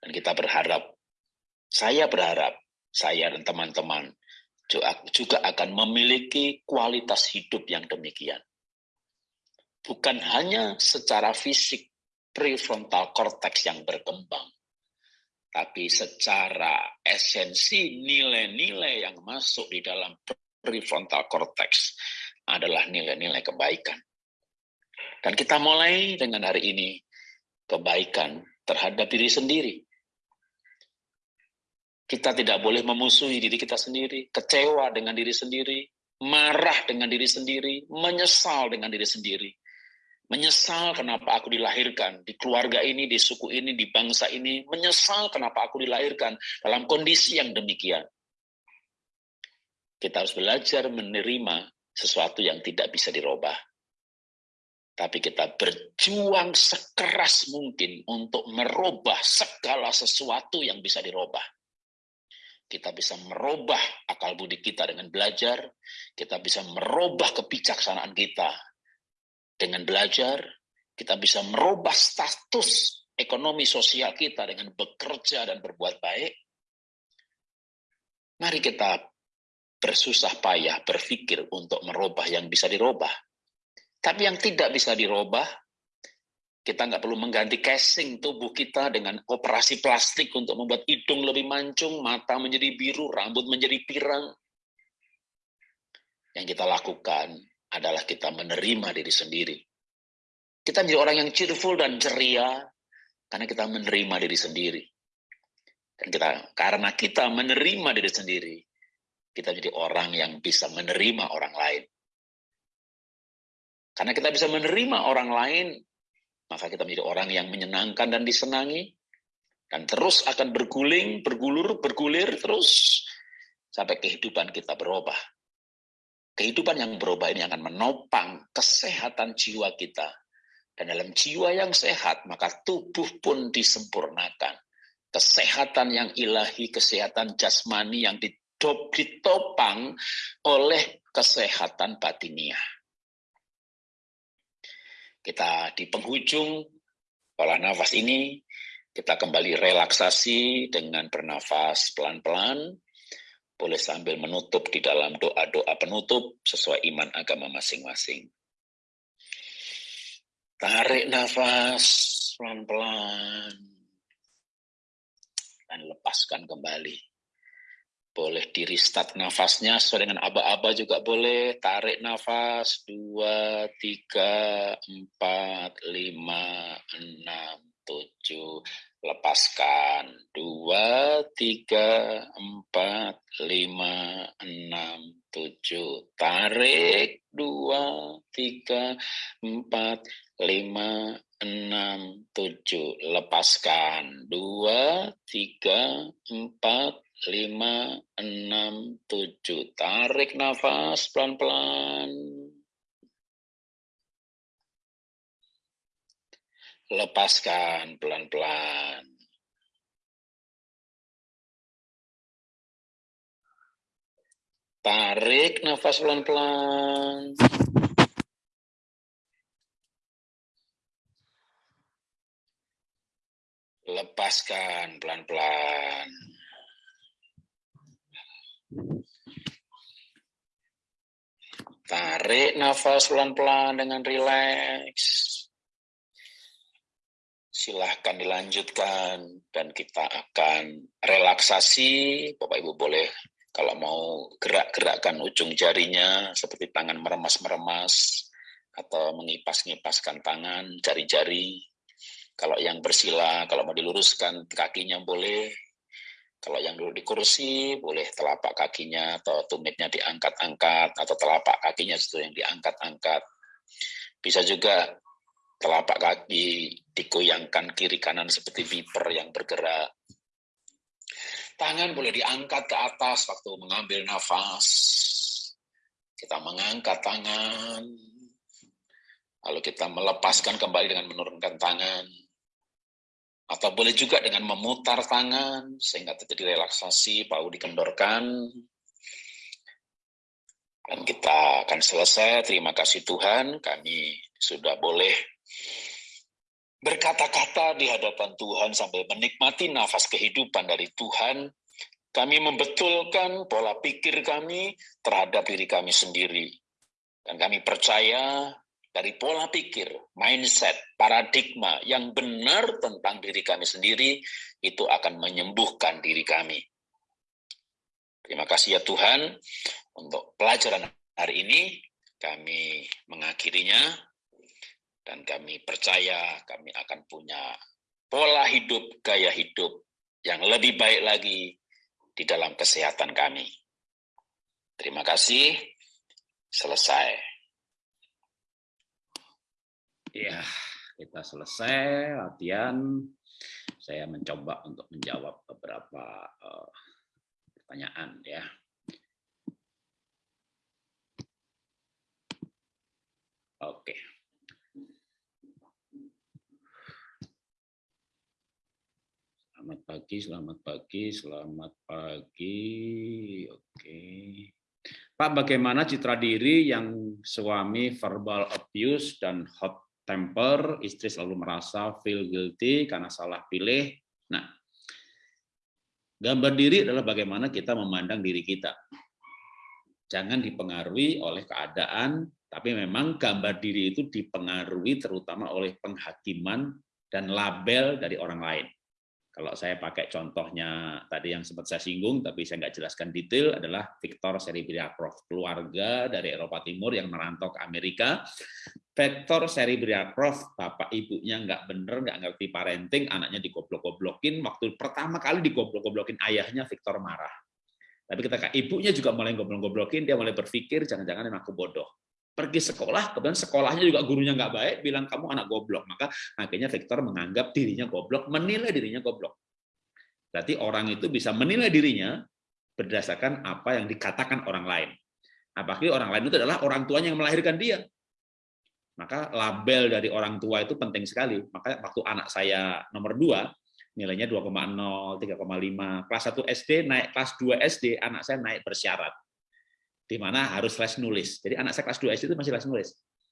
Dan kita berharap, saya berharap, saya dan teman-teman juga akan memiliki kualitas hidup yang demikian. Bukan hanya secara fisik, prefrontal cortex yang berkembang, tapi secara esensi nilai-nilai yang masuk di dalam prefrontal cortex adalah nilai-nilai kebaikan. Dan kita mulai dengan hari ini kebaikan terhadap diri sendiri. Kita tidak boleh memusuhi diri kita sendiri, kecewa dengan diri sendiri, marah dengan diri sendiri, menyesal dengan diri sendiri. Menyesal kenapa aku dilahirkan di keluarga ini, di suku ini, di bangsa ini. Menyesal kenapa aku dilahirkan dalam kondisi yang demikian. Kita harus belajar menerima sesuatu yang tidak bisa dirubah. Tapi kita berjuang sekeras mungkin untuk merubah segala sesuatu yang bisa dirubah. Kita bisa merubah akal budi kita dengan belajar, kita bisa merubah kebijaksanaan kita dengan belajar, kita bisa merubah status ekonomi sosial kita dengan bekerja dan berbuat baik. Mari kita bersusah payah berpikir untuk merubah yang bisa dirubah. Tapi yang tidak bisa dirubah, kita nggak perlu mengganti casing tubuh kita dengan operasi plastik untuk membuat hidung lebih mancung, mata menjadi biru, rambut menjadi pirang. Yang kita lakukan adalah kita menerima diri sendiri. Kita menjadi orang yang cheerful dan ceria karena kita menerima diri sendiri. Dan kita karena kita menerima diri sendiri, kita menjadi orang yang bisa menerima orang lain. Karena kita bisa menerima orang lain, maka kita menjadi orang yang menyenangkan dan disenangi, dan terus akan berguling, bergulur, bergulir terus sampai kehidupan kita berubah. Kehidupan yang berubah ini akan menopang kesehatan jiwa kita. Dan dalam jiwa yang sehat, maka tubuh pun disempurnakan. Kesehatan yang ilahi, kesehatan jasmani yang ditopang oleh kesehatan batiniah. Kita di penghujung olah nafas ini, kita kembali relaksasi dengan bernafas pelan-pelan, boleh sambil menutup di dalam doa-doa penutup sesuai iman agama masing-masing. Tarik nafas pelan-pelan dan lepaskan kembali. Boleh di restart nafasnya sesuai dengan aba-aba juga boleh. Tarik nafas, dua, tiga, empat, lima, enam, tujuh, lepaskan. Dua tiga empat lima enam tujuh. Tarik. Dua tiga empat lima enam tujuh. Lepaskan. Dua tiga empat lima enam tujuh tarik nafas pelan pelan lepaskan pelan-pelan. Tarik nafas pelan-pelan. Lepaskan pelan-pelan. Tarik nafas pelan-pelan dengan rileks silahkan dilanjutkan dan kita akan relaksasi. Bapak Ibu boleh kalau mau gerak-gerakkan ujung jarinya seperti tangan meremas-meremas atau mengipas-ngipaskan tangan, jari-jari. Kalau yang bersila, kalau mau diluruskan kakinya boleh. Kalau yang dulu di kursi, boleh telapak kakinya atau tumitnya diangkat-angkat, atau telapak kakinya itu yang diangkat-angkat. Bisa juga telapak kaki digoyangkan kiri kanan seperti viper yang bergerak. Tangan boleh diangkat ke atas waktu mengambil nafas. Kita mengangkat tangan, lalu kita melepaskan kembali dengan menurunkan tangan. Atau boleh juga dengan memutar tangan sehingga terjadi relaksasi, bau dikendorkan. Dan kita akan selesai. Terima kasih Tuhan, kami sudah boleh berkata-kata di hadapan Tuhan sambil menikmati nafas kehidupan dari Tuhan kami membetulkan pola pikir kami terhadap diri kami sendiri. Dan kami percaya dari pola pikir, mindset, paradigma yang benar tentang diri kami sendiri, itu akan menyembuhkan diri kami. Terima kasih ya Tuhan untuk pelajaran hari ini. Kami mengakhirinya dan kami percaya kami akan punya pola hidup, gaya hidup yang lebih baik lagi di dalam kesehatan kami. Terima kasih. Selesai. Ya, kita selesai latihan. Saya mencoba untuk menjawab beberapa uh, pertanyaan ya. Oke. Selamat pagi, selamat pagi, selamat pagi. Oke. Pak, bagaimana citra diri yang suami verbal abuse dan hot temper, istri selalu merasa feel guilty karena salah pilih. Nah, gambar diri adalah bagaimana kita memandang diri kita. Jangan dipengaruhi oleh keadaan, tapi memang gambar diri itu dipengaruhi terutama oleh penghakiman dan label dari orang lain. Kalau saya pakai contohnya tadi yang sempat saya singgung, tapi saya nggak jelaskan detail, adalah Victor Seribriakov, keluarga dari Eropa Timur yang merantau ke Amerika. Victor Seribriakov, bapak ibunya nggak bener, nggak ngerti parenting, anaknya digoblok-goblokin. Waktu pertama kali digoblok-goblokin ayahnya, Victor marah. Tapi ketika ibunya juga mulai goblok-goblokin, dia mulai berpikir, jangan-jangan aku bodoh pergi sekolah, kemudian sekolahnya juga gurunya nggak baik, bilang kamu anak goblok. Maka akhirnya Victor menganggap dirinya goblok, menilai dirinya goblok. Berarti orang itu bisa menilai dirinya berdasarkan apa yang dikatakan orang lain. Apalagi orang lain itu adalah orang tuanya yang melahirkan dia. Maka label dari orang tua itu penting sekali. Maka waktu anak saya nomor dua, nilainya 2,0, 3,5. Kelas 1 SD naik kelas 2 SD, anak saya naik bersyarat di mana harus les nulis. Jadi anak saya kelas 2 SD itu masih les nulis.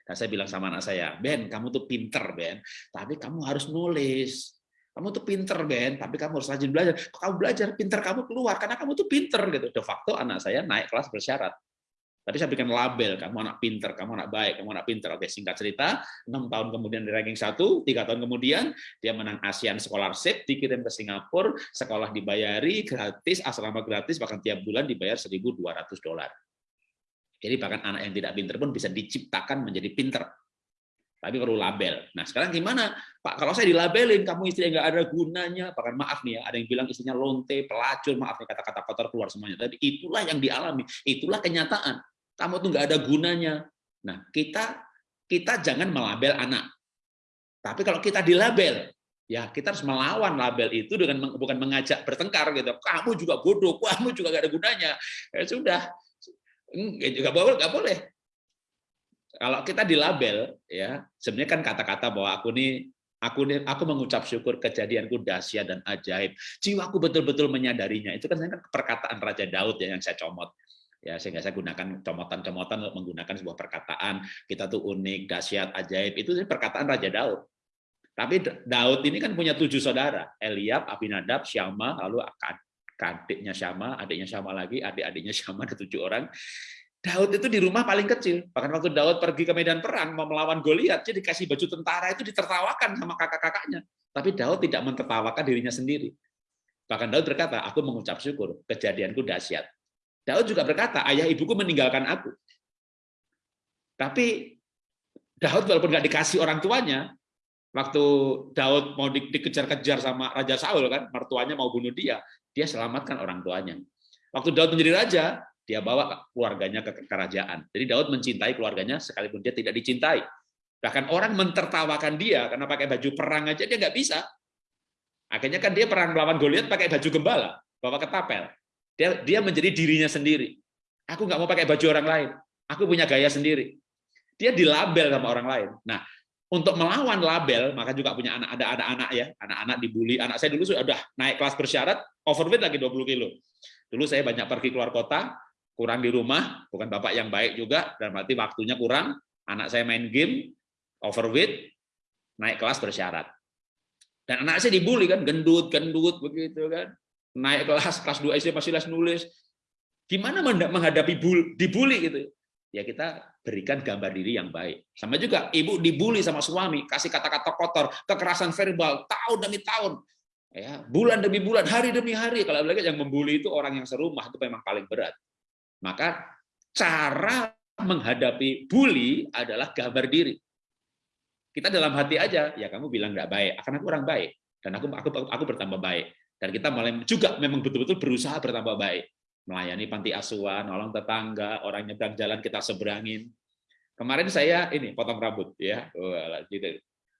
Dan saya bilang sama anak saya, Ben, kamu tuh pinter, Ben, tapi kamu harus nulis. Kamu tuh pinter, Ben, tapi kamu harus rajin belajar. Kok kamu belajar, pinter kamu keluar, karena kamu tuh pinter. gitu. De facto anak saya naik kelas bersyarat. Tapi saya berikan label, kamu anak pinter, kamu anak baik, kamu anak pinter. Oke, singkat cerita, enam tahun kemudian di ranking satu, tiga tahun kemudian dia menang ASEAN Scholarship, dikirim ke Singapura, sekolah dibayari gratis, asrama gratis, bahkan tiap bulan dibayar 1.200 dolar. Jadi bahkan anak yang tidak pinter pun bisa diciptakan menjadi pinter. Tapi perlu label. Nah sekarang gimana? Pak, kalau saya dilabelin, kamu istri yang nggak ada gunanya, bahkan maaf nih ya, ada yang bilang istrinya lonte, pelacur, maaf nih kata-kata kotor keluar semuanya. Tapi itulah yang dialami, itulah kenyataan. Kamu tuh nggak ada gunanya. Nah kita kita jangan melabel anak. Tapi kalau kita dilabel, ya kita harus melawan label itu dengan bukan mengajak bertengkar gitu. Kamu juga bodoh, kamu juga nggak ada gunanya. Ya sudah, Enggak boleh, enggak boleh. Kalau kita di label, ya sebenarnya kan kata-kata bahwa aku nih aku nih aku mengucap syukur kejadianku dahsyat dan ajaib. Jiwaku betul-betul menyadarinya. Itu kan kan perkataan Raja Daud ya yang saya comot. Ya, sehingga saya gunakan comotan-comotan menggunakan sebuah perkataan kita tuh unik, dahsyat, ajaib. Itu perkataan Raja Daud. Tapi Daud ini kan punya tujuh saudara, Eliab, Abinadab, Syama, lalu adiknya Syama, adiknya Syama lagi, adik-adiknya Syama ada tujuh orang. Daud itu di rumah paling kecil. Bahkan waktu Daud pergi ke medan perang mau melawan Goliat, jadi dikasih baju tentara itu ditertawakan sama kakak-kakaknya. Tapi Daud tidak mentertawakan dirinya sendiri. Bahkan Daud berkata, aku mengucap syukur, kejadianku dahsyat. Daud juga berkata, ayah ibuku meninggalkan aku. Tapi Daud walaupun nggak dikasih orang tuanya, waktu Daud mau dikejar-kejar sama Raja Saul kan, mertuanya mau bunuh dia, dia selamatkan orang tuanya. Waktu Daud menjadi raja, dia bawa keluarganya ke kerajaan. Jadi Daud mencintai keluarganya sekalipun dia tidak dicintai. Bahkan orang mentertawakan dia karena pakai baju perang aja dia nggak bisa. Akhirnya kan dia perang melawan Goliat pakai baju gembala, bawa ketapel. Dia dia menjadi dirinya sendiri. Aku nggak mau pakai baju orang lain. Aku punya gaya sendiri. Dia dilabel sama orang lain. Nah, untuk melawan label, maka juga punya anak ada anak-anak ya, anak-anak dibully. Anak saya dulu sudah naik kelas bersyarat, overweight lagi 20 kilo. Dulu saya banyak pergi keluar kota, kurang di rumah, bukan bapak yang baik juga, dan berarti waktunya kurang. Anak saya main game, overweight, naik kelas bersyarat. Dan anak saya dibully kan, gendut, gendut begitu kan. Naik kelas, kelas 2 SD masih les nulis. Gimana menghadapi dibully gitu? Ya kita berikan gambar diri yang baik. Sama juga ibu dibully sama suami, kasih kata-kata kotor, kekerasan verbal tahun demi tahun. Ya, bulan demi bulan, hari demi hari. Kalau lagi yang membuli itu orang yang serumah itu memang paling berat. Maka cara menghadapi bully adalah gambar diri. Kita dalam hati aja, ya kamu bilang nggak baik, akan aku orang baik dan aku aku aku bertambah baik. Dan kita mulai juga memang betul-betul berusaha bertambah baik. Melayani panti asuhan, nolong tetangga, orang nyebrang jalan kita seberangin. Kemarin saya ini potong rambut ya.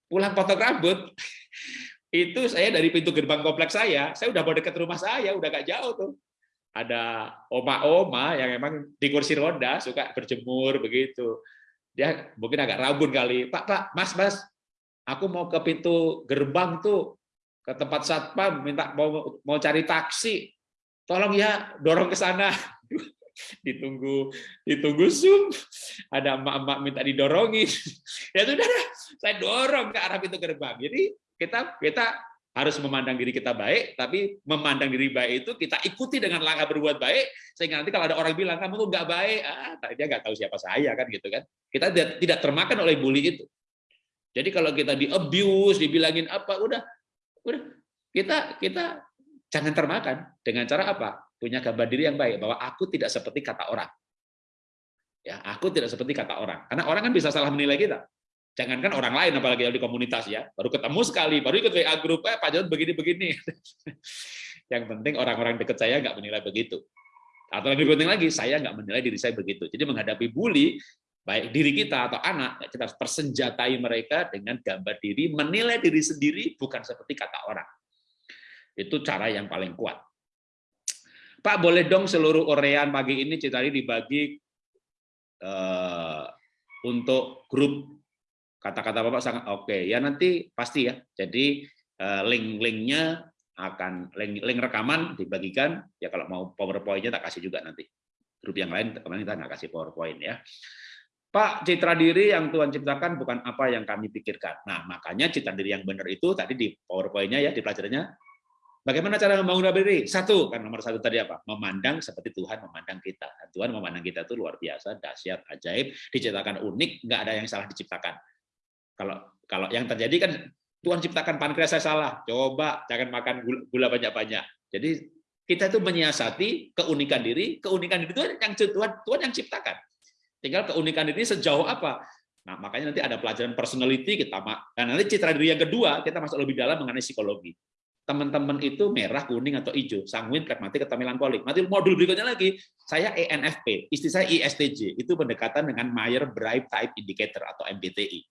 Pulang potong rambut (laughs) itu saya dari pintu gerbang kompleks saya, saya udah mau dekat rumah saya, udah gak jauh tuh. Ada oma-oma yang emang di kursi roda suka berjemur begitu dia mungkin agak rabun kali pak pak mas mas aku mau ke pintu gerbang tuh ke tempat satpam minta mau mau cari taksi tolong ya dorong ke sana. (laughs) Ditunggu ditunggu zoom. Ada emak-emak minta didorongin. (laughs) Ya sudah saya dorong ke arah pintu gerbang. Jadi kita kita harus memandang diri kita baik, tapi memandang diri baik itu kita ikuti dengan langkah berbuat baik, sehingga nanti kalau ada orang bilang kamu tuh nggak baik, ah dia nggak tahu siapa saya kan gitu kan. Kita tidak termakan oleh bully itu. Jadi kalau kita di abuse, dibilangin apa, udah, udah. Kita kita jangan termakan dengan cara apa? Punya gambar diri yang baik bahwa aku tidak seperti kata orang. Ya, aku tidak seperti kata orang. Karena orang kan bisa salah menilai kita. Jangankan orang lain, apalagi di komunitas ya, baru ketemu sekali, baru ikut WA grup, eh Pak Jarod begini-begini. (laughs) Yang penting orang-orang dekat saya nggak menilai begitu. Atau lebih penting lagi, saya nggak menilai diri saya begitu. Jadi menghadapi bully, baik diri kita atau anak, kita harus persenjatai mereka dengan gambar diri, menilai diri sendiri bukan seperti kata orang. Itu cara yang paling kuat. Pak, boleh dong seluruh orean pagi ini Citari dibagi uh, untuk grup kata-kata Bapak sangat oke. Okay. Ya nanti pasti ya. Jadi eh, link-linknya akan link, link rekaman dibagikan. Ya kalau mau PowerPoint-nya tak kasih juga nanti. Grup yang lain kemarin kita nggak kasih PowerPoint ya. Pak, citra diri yang Tuhan ciptakan bukan apa yang kami pikirkan. Nah, makanya citra diri yang benar itu tadi di PowerPoint-nya ya, di pelajarannya Bagaimana cara membangun diri? Satu, kan nomor satu tadi apa? Memandang seperti Tuhan memandang kita. Dan Tuhan memandang kita itu luar biasa, dahsyat, ajaib, diciptakan unik, nggak ada yang salah diciptakan. Kalau kalau yang terjadi kan Tuhan ciptakan pankreas saya salah. Coba jangan makan gula banyak-banyak. Jadi kita itu menyiasati keunikan diri, keunikan diri itu yang Tuhan Tuhan yang ciptakan. Tinggal keunikan diri sejauh apa. Nah, makanya nanti ada pelajaran personality kita dan nanti citra diri yang kedua kita masuk lebih dalam mengenai psikologi. Teman-teman itu merah, kuning atau hijau, sanguin, pragmatik atau melankolik. Nanti modul berikutnya lagi, saya ENFP, istri saya ISTJ, itu pendekatan dengan Meyer Brighttype Type Indicator atau MBTI.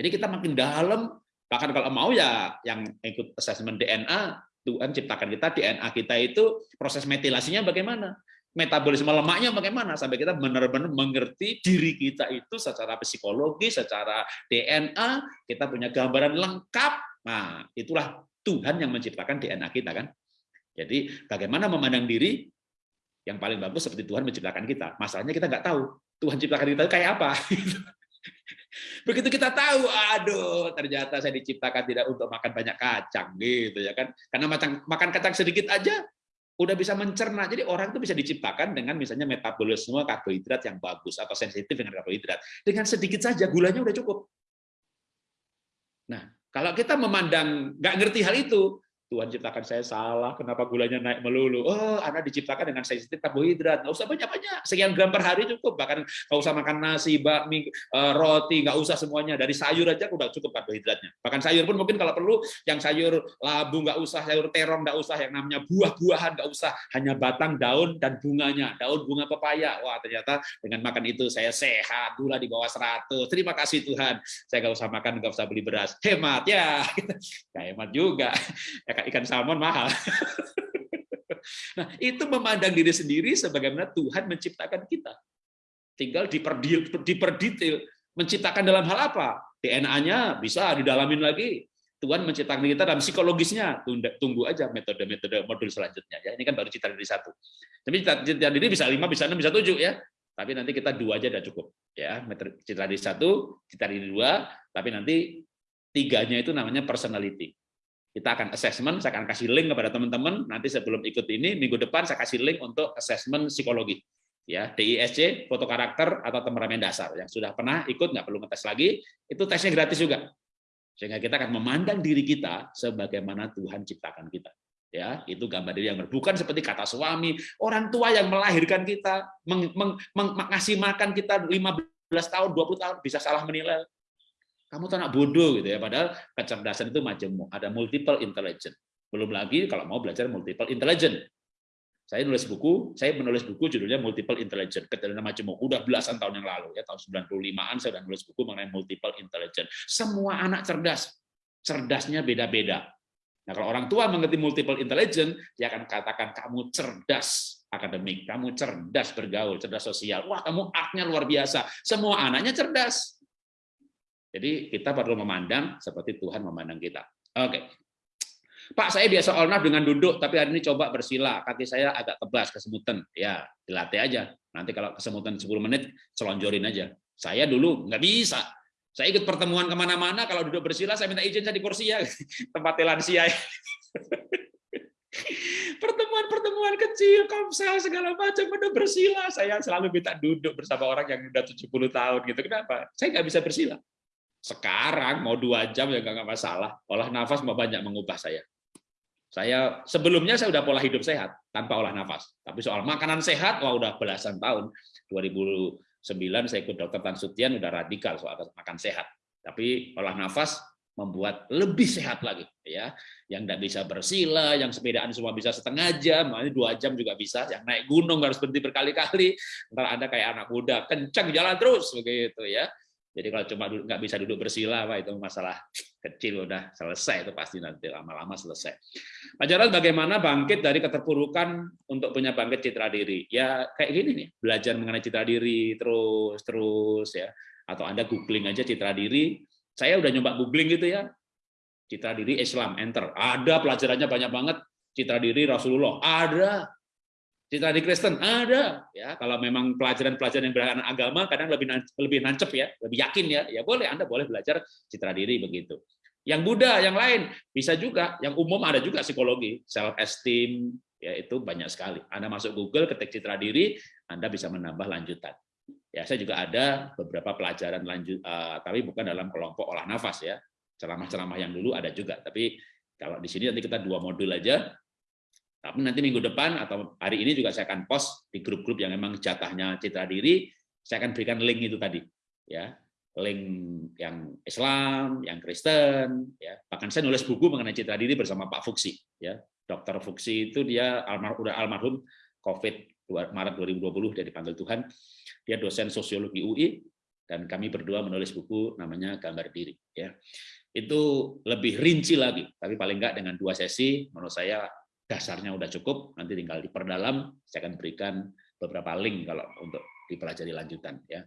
Jadi kita makin dalam, bahkan kalau mau ya yang ikut assessment DNA, Tuhan ciptakan kita DNA kita itu proses metilasinya bagaimana, metabolisme lemaknya bagaimana sampai kita benar-benar mengerti diri kita itu secara psikologi, secara DNA, kita punya gambaran lengkap. Nah, itulah Tuhan yang menciptakan DNA kita kan. Jadi bagaimana memandang diri yang paling bagus seperti Tuhan menciptakan kita. Masalahnya kita nggak tahu Tuhan ciptakan kita kayak apa. (laughs) Begitu kita tahu, aduh, ternyata saya diciptakan tidak untuk makan banyak kacang gitu ya kan. Karena makan makan kacang sedikit aja udah bisa mencerna. Jadi orang itu bisa diciptakan dengan misalnya metabolisme karbohidrat yang bagus atau sensitif dengan karbohidrat. Dengan sedikit saja gulanya udah cukup. Nah, kalau kita memandang nggak ngerti hal itu, Tuhan ciptakan saya salah, kenapa gulanya naik melulu? Oh, Anda diciptakan dengan sensitif karbohidrat, nggak usah banyak-banyak, sekian gram per hari cukup, bahkan nggak usah makan nasi, bakmi, eh, roti, nggak usah semuanya, dari sayur aja udah cukup karbohidratnya. Bahkan sayur pun mungkin kalau perlu, yang sayur labu nggak usah, sayur terong nggak usah, yang namanya buah-buahan nggak usah, hanya batang, daun, dan bunganya, daun bunga pepaya. Wah, ternyata dengan makan itu saya sehat, gula di bawah 100. Terima kasih Tuhan, saya nggak usah makan, nggak usah beli beras. Hemat ya, (laughs) nggak hemat juga. Ya, ikan salmon mahal. (laughs) Nah, itu memandang diri sendiri sebagaimana Tuhan menciptakan kita. Tinggal diperdetail, menciptakan dalam hal apa? DNA-nya bisa didalamin lagi. Tuhan menciptakan kita dalam psikologisnya. Tunggu aja metode-metode modul selanjutnya. Ya, ini kan baru cita diri satu. Tapi cita diri bisa lima, bisa enam, bisa tujuh ya. Tapi nanti kita dua aja udah cukup. Ya, cita diri satu, cita diri dua. Tapi nanti tiganya itu namanya personality. Kita akan assessment, saya akan kasih link kepada teman-teman. Nanti sebelum ikut ini, minggu depan saya kasih link untuk assessment psikologi. Ya, DISC, foto karakter, atau temperamen dasar. Yang sudah pernah ikut, nggak perlu ngetes lagi, itu tesnya gratis juga. Sehingga kita akan memandang diri kita sebagaimana Tuhan ciptakan kita. Ya, itu gambar diri yang bukan seperti kata suami, orang tua yang melahirkan kita, meng, meng, meng, makan kita 15 tahun, 20 tahun, bisa salah menilai kamu tuh anak bodoh gitu ya padahal kecerdasan itu macam ada multiple intelligence. Belum lagi kalau mau belajar multiple intelligence. Saya nulis buku saya menulis buku judulnya multiple intelligence. Kecerdasan macam udah belasan tahun yang lalu ya tahun 95-an saya sudah nulis buku mengenai multiple intelligence. Semua anak cerdas. Cerdasnya beda-beda. Nah kalau orang tua mengerti multiple intelligence dia akan katakan kamu cerdas akademik. Kamu cerdas bergaul cerdas sosial. Wah kamu aknya luar biasa. Semua anaknya cerdas jadi kita perlu memandang seperti Tuhan memandang kita. Oke. Pak, saya biasa olnaf dengan duduk, tapi hari ini coba bersila. Kaki saya agak kebas, kesemutan. Ya, dilatih aja. Nanti kalau kesemutan 10 menit, selonjorin aja. Saya dulu nggak bisa. Saya ikut pertemuan ke mana-mana, kalau duduk bersila, saya minta izin saya di kursi ya. (laughs) Tempat lansia. (laughs) Pertemuan-pertemuan kecil, komsel, segala macam, udah bersila. Saya selalu minta duduk bersama orang yang udah 70 tahun. gitu. Kenapa? Saya nggak bisa bersila. Sekarang mau dua jam ya nggak masalah. Olah nafas banyak mengubah saya. Saya sebelumnya saya udah pola hidup sehat tanpa olah nafas. Tapi soal makanan sehat, wah udah belasan tahun. 2009 saya ikut dokter Tan Sutian udah radikal soal makan sehat. Tapi olah nafas membuat lebih sehat lagi ya yang tidak bisa bersila yang sepedaan semua bisa setengah jam makanya dua jam juga bisa yang naik gunung harus berhenti berkali-kali ntar anda kayak anak muda kencang jalan terus begitu ya jadi kalau cuma nggak bisa duduk bersila, Pak, itu masalah kecil udah selesai itu pasti nanti lama-lama selesai. Pak Jarod, bagaimana bangkit dari keterpurukan untuk punya bangkit citra diri? Ya kayak gini nih, belajar mengenai citra diri terus terus ya. Atau Anda googling aja citra diri. Saya udah nyoba googling gitu ya. Citra diri Islam, enter. Ada pelajarannya banyak banget. Citra diri Rasulullah, ada Di Kristen ada ya. Kalau memang pelajaran-pelajaran yang berkaitan agama kadang lebih lebih nancep ya, lebih yakin ya. Ya boleh Anda boleh belajar citra diri begitu. Yang Buddha, yang lain bisa juga. Yang umum ada juga psikologi, self esteem ya itu banyak sekali. Anda masuk Google ketik citra diri, Anda bisa menambah lanjutan. Ya, saya juga ada beberapa pelajaran lanjut uh, tapi bukan dalam kelompok olah nafas ya. Ceramah-ceramah yang dulu ada juga, tapi kalau di sini nanti kita dua modul aja tapi nanti minggu depan atau hari ini juga saya akan post di grup-grup yang memang jatahnya citra diri, saya akan berikan link itu tadi, ya. Link yang Islam, yang Kristen, ya. Bahkan saya nulis buku mengenai citra diri bersama Pak Fuksi, ya. Dokter Fuksi itu dia almarhum udah almarhum COVID Maret 2020 dia dipanggil Tuhan, dia dosen sosiologi UI dan kami berdua menulis buku namanya Gambar Diri, ya. Itu lebih rinci lagi, tapi paling enggak dengan dua sesi menurut saya dasarnya udah cukup, nanti tinggal diperdalam, saya akan berikan beberapa link kalau untuk dipelajari lanjutan ya.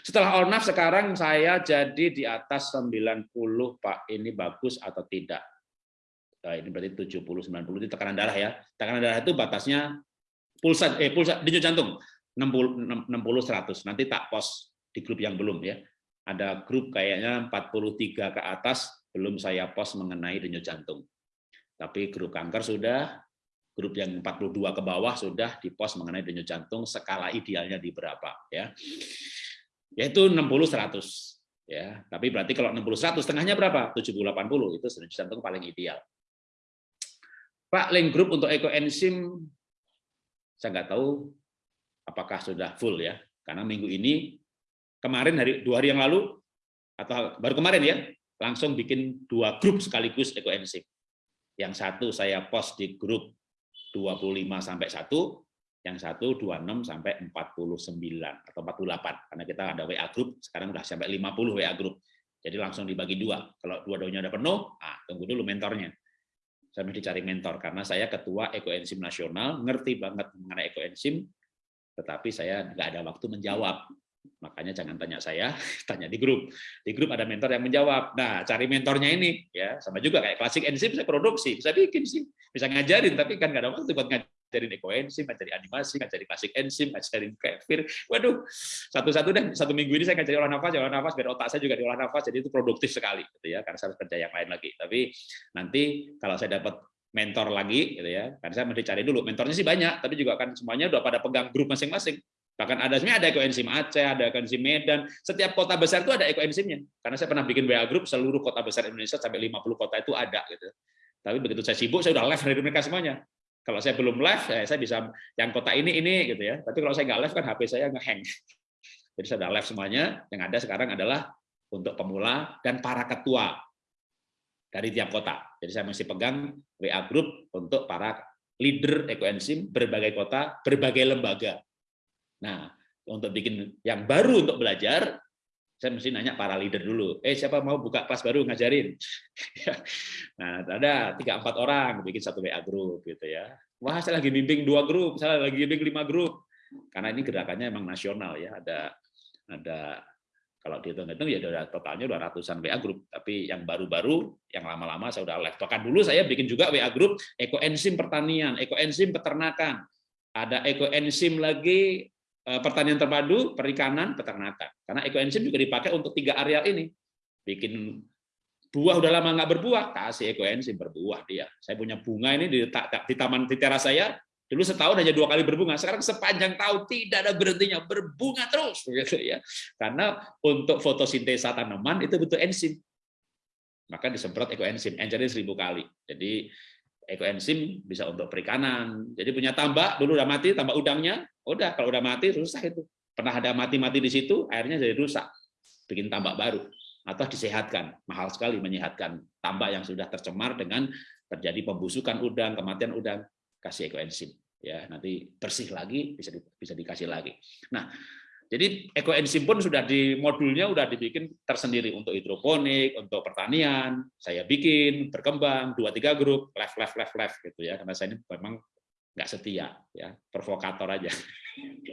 Setelah Ornaf sekarang saya jadi di atas 90 Pak, ini bagus atau tidak? Nah, ini berarti 70 90 itu tekanan darah ya. Tekanan darah itu batasnya pulsa eh pulsa denyut jantung 60 60 100. Nanti tak post di grup yang belum ya. Ada grup kayaknya 43 ke atas belum saya post mengenai denyut jantung. Tapi grup kanker sudah, grup yang 42 ke bawah sudah di pos mengenai denyut jantung skala idealnya di berapa ya. Yaitu 60 100 ya. Tapi berarti kalau 60 100 setengahnya berapa? 70 80 itu denyut jantung paling ideal. Pak, link grup untuk ekoenzim, saya nggak tahu apakah sudah full ya. Karena minggu ini, kemarin hari dua hari yang lalu, atau baru kemarin ya, langsung bikin dua grup sekaligus ekoenzim. Yang satu saya post di grup 25 sampai 1, yang satu 26 sampai 49 atau 48 karena kita ada WA grup sekarang udah sampai 50 WA grup. Jadi langsung dibagi dua. Kalau dua-duanya udah penuh, ah tunggu dulu mentornya. Saya mesti cari mentor karena saya ketua ekoenzim nasional, ngerti banget mengenai ekoenzim, tetapi saya nggak ada waktu menjawab. Makanya jangan tanya saya, (laughs) tanya di grup. Di grup ada mentor yang menjawab. Nah, cari mentornya ini ya, sama juga kayak klasik enzim saya produksi, bisa bikin sih, bisa ngajarin tapi kan nggak ada waktu buat ngajarin ekoenzim, ngajarin animasi, ngajarin klasik enzim, ngajarin kefir. Waduh, satu-satu deh satu minggu ini saya ngajarin olah nafas, olah nafas biar otak saya juga diolah nafas, jadi itu produktif sekali gitu ya, karena saya harus kerja yang lain lagi. Tapi nanti kalau saya dapat mentor lagi gitu ya, karena saya mesti cari dulu. Mentornya sih banyak, tapi juga kan semuanya udah pada pegang grup masing-masing. Bahkan ada sebenarnya ada ekoenzim Aceh, ada ekoenzim Medan. Setiap kota besar itu ada ekoenzimnya. Karena saya pernah bikin WA group seluruh kota besar Indonesia sampai 50 kota itu ada gitu. Tapi begitu saya sibuk saya udah live dari mereka semuanya. Kalau saya belum live, ya saya bisa yang kota ini ini gitu ya. Tapi kalau saya nggak live kan HP saya ngehang. (laughs) Jadi saya udah live semuanya. Yang ada sekarang adalah untuk pemula dan para ketua dari tiap kota. Jadi saya masih pegang WA group untuk para leader ekoenzim berbagai kota, berbagai lembaga. Nah, untuk bikin yang baru untuk belajar, saya mesti nanya para leader dulu. Eh, siapa mau buka kelas baru ngajarin? (laughs) nah, ada tiga empat orang bikin satu WA grup gitu ya. Wah, saya lagi bimbing dua grup, saya lagi bimbing lima grup. Karena ini gerakannya emang nasional ya. Ada ada kalau dihitung-hitung ya udah totalnya udah ratusan WA grup. Tapi yang baru-baru, yang lama-lama saya udah live. Bahkan dulu saya bikin juga WA grup ekoenzim pertanian, ekoenzim peternakan. Ada ekoenzim lagi pertanian terpadu, perikanan, peternakan. Karena ekoenzim juga dipakai untuk tiga areal ini. Bikin buah udah lama nggak berbuah, kasih ekoenzim berbuah dia. Saya punya bunga ini di, di taman di teras saya, dulu setahun hanya dua kali berbunga, sekarang sepanjang tahun tidak ada berhentinya, berbunga terus, begitu ya. Karena untuk fotosintesa tanaman itu butuh enzim, maka disemprot ekoenzim, enzimnya seribu kali. Jadi ekoenzim bisa untuk perikanan. Jadi punya tambak, dulu udah mati, tambak udangnya, udah kalau udah mati rusak itu. Pernah ada mati-mati di situ, airnya jadi rusak. Bikin tambak baru atau disehatkan. Mahal sekali menyehatkan tambak yang sudah tercemar dengan terjadi pembusukan udang, kematian udang, kasih ekoenzim ya nanti bersih lagi bisa di, bisa dikasih lagi. Nah, jadi ekoenzim pun sudah di modulnya sudah dibikin tersendiri untuk hidroponik, untuk pertanian. Saya bikin berkembang dua tiga grup left left left left gitu ya. Karena saya ini memang nggak setia ya, provokator aja.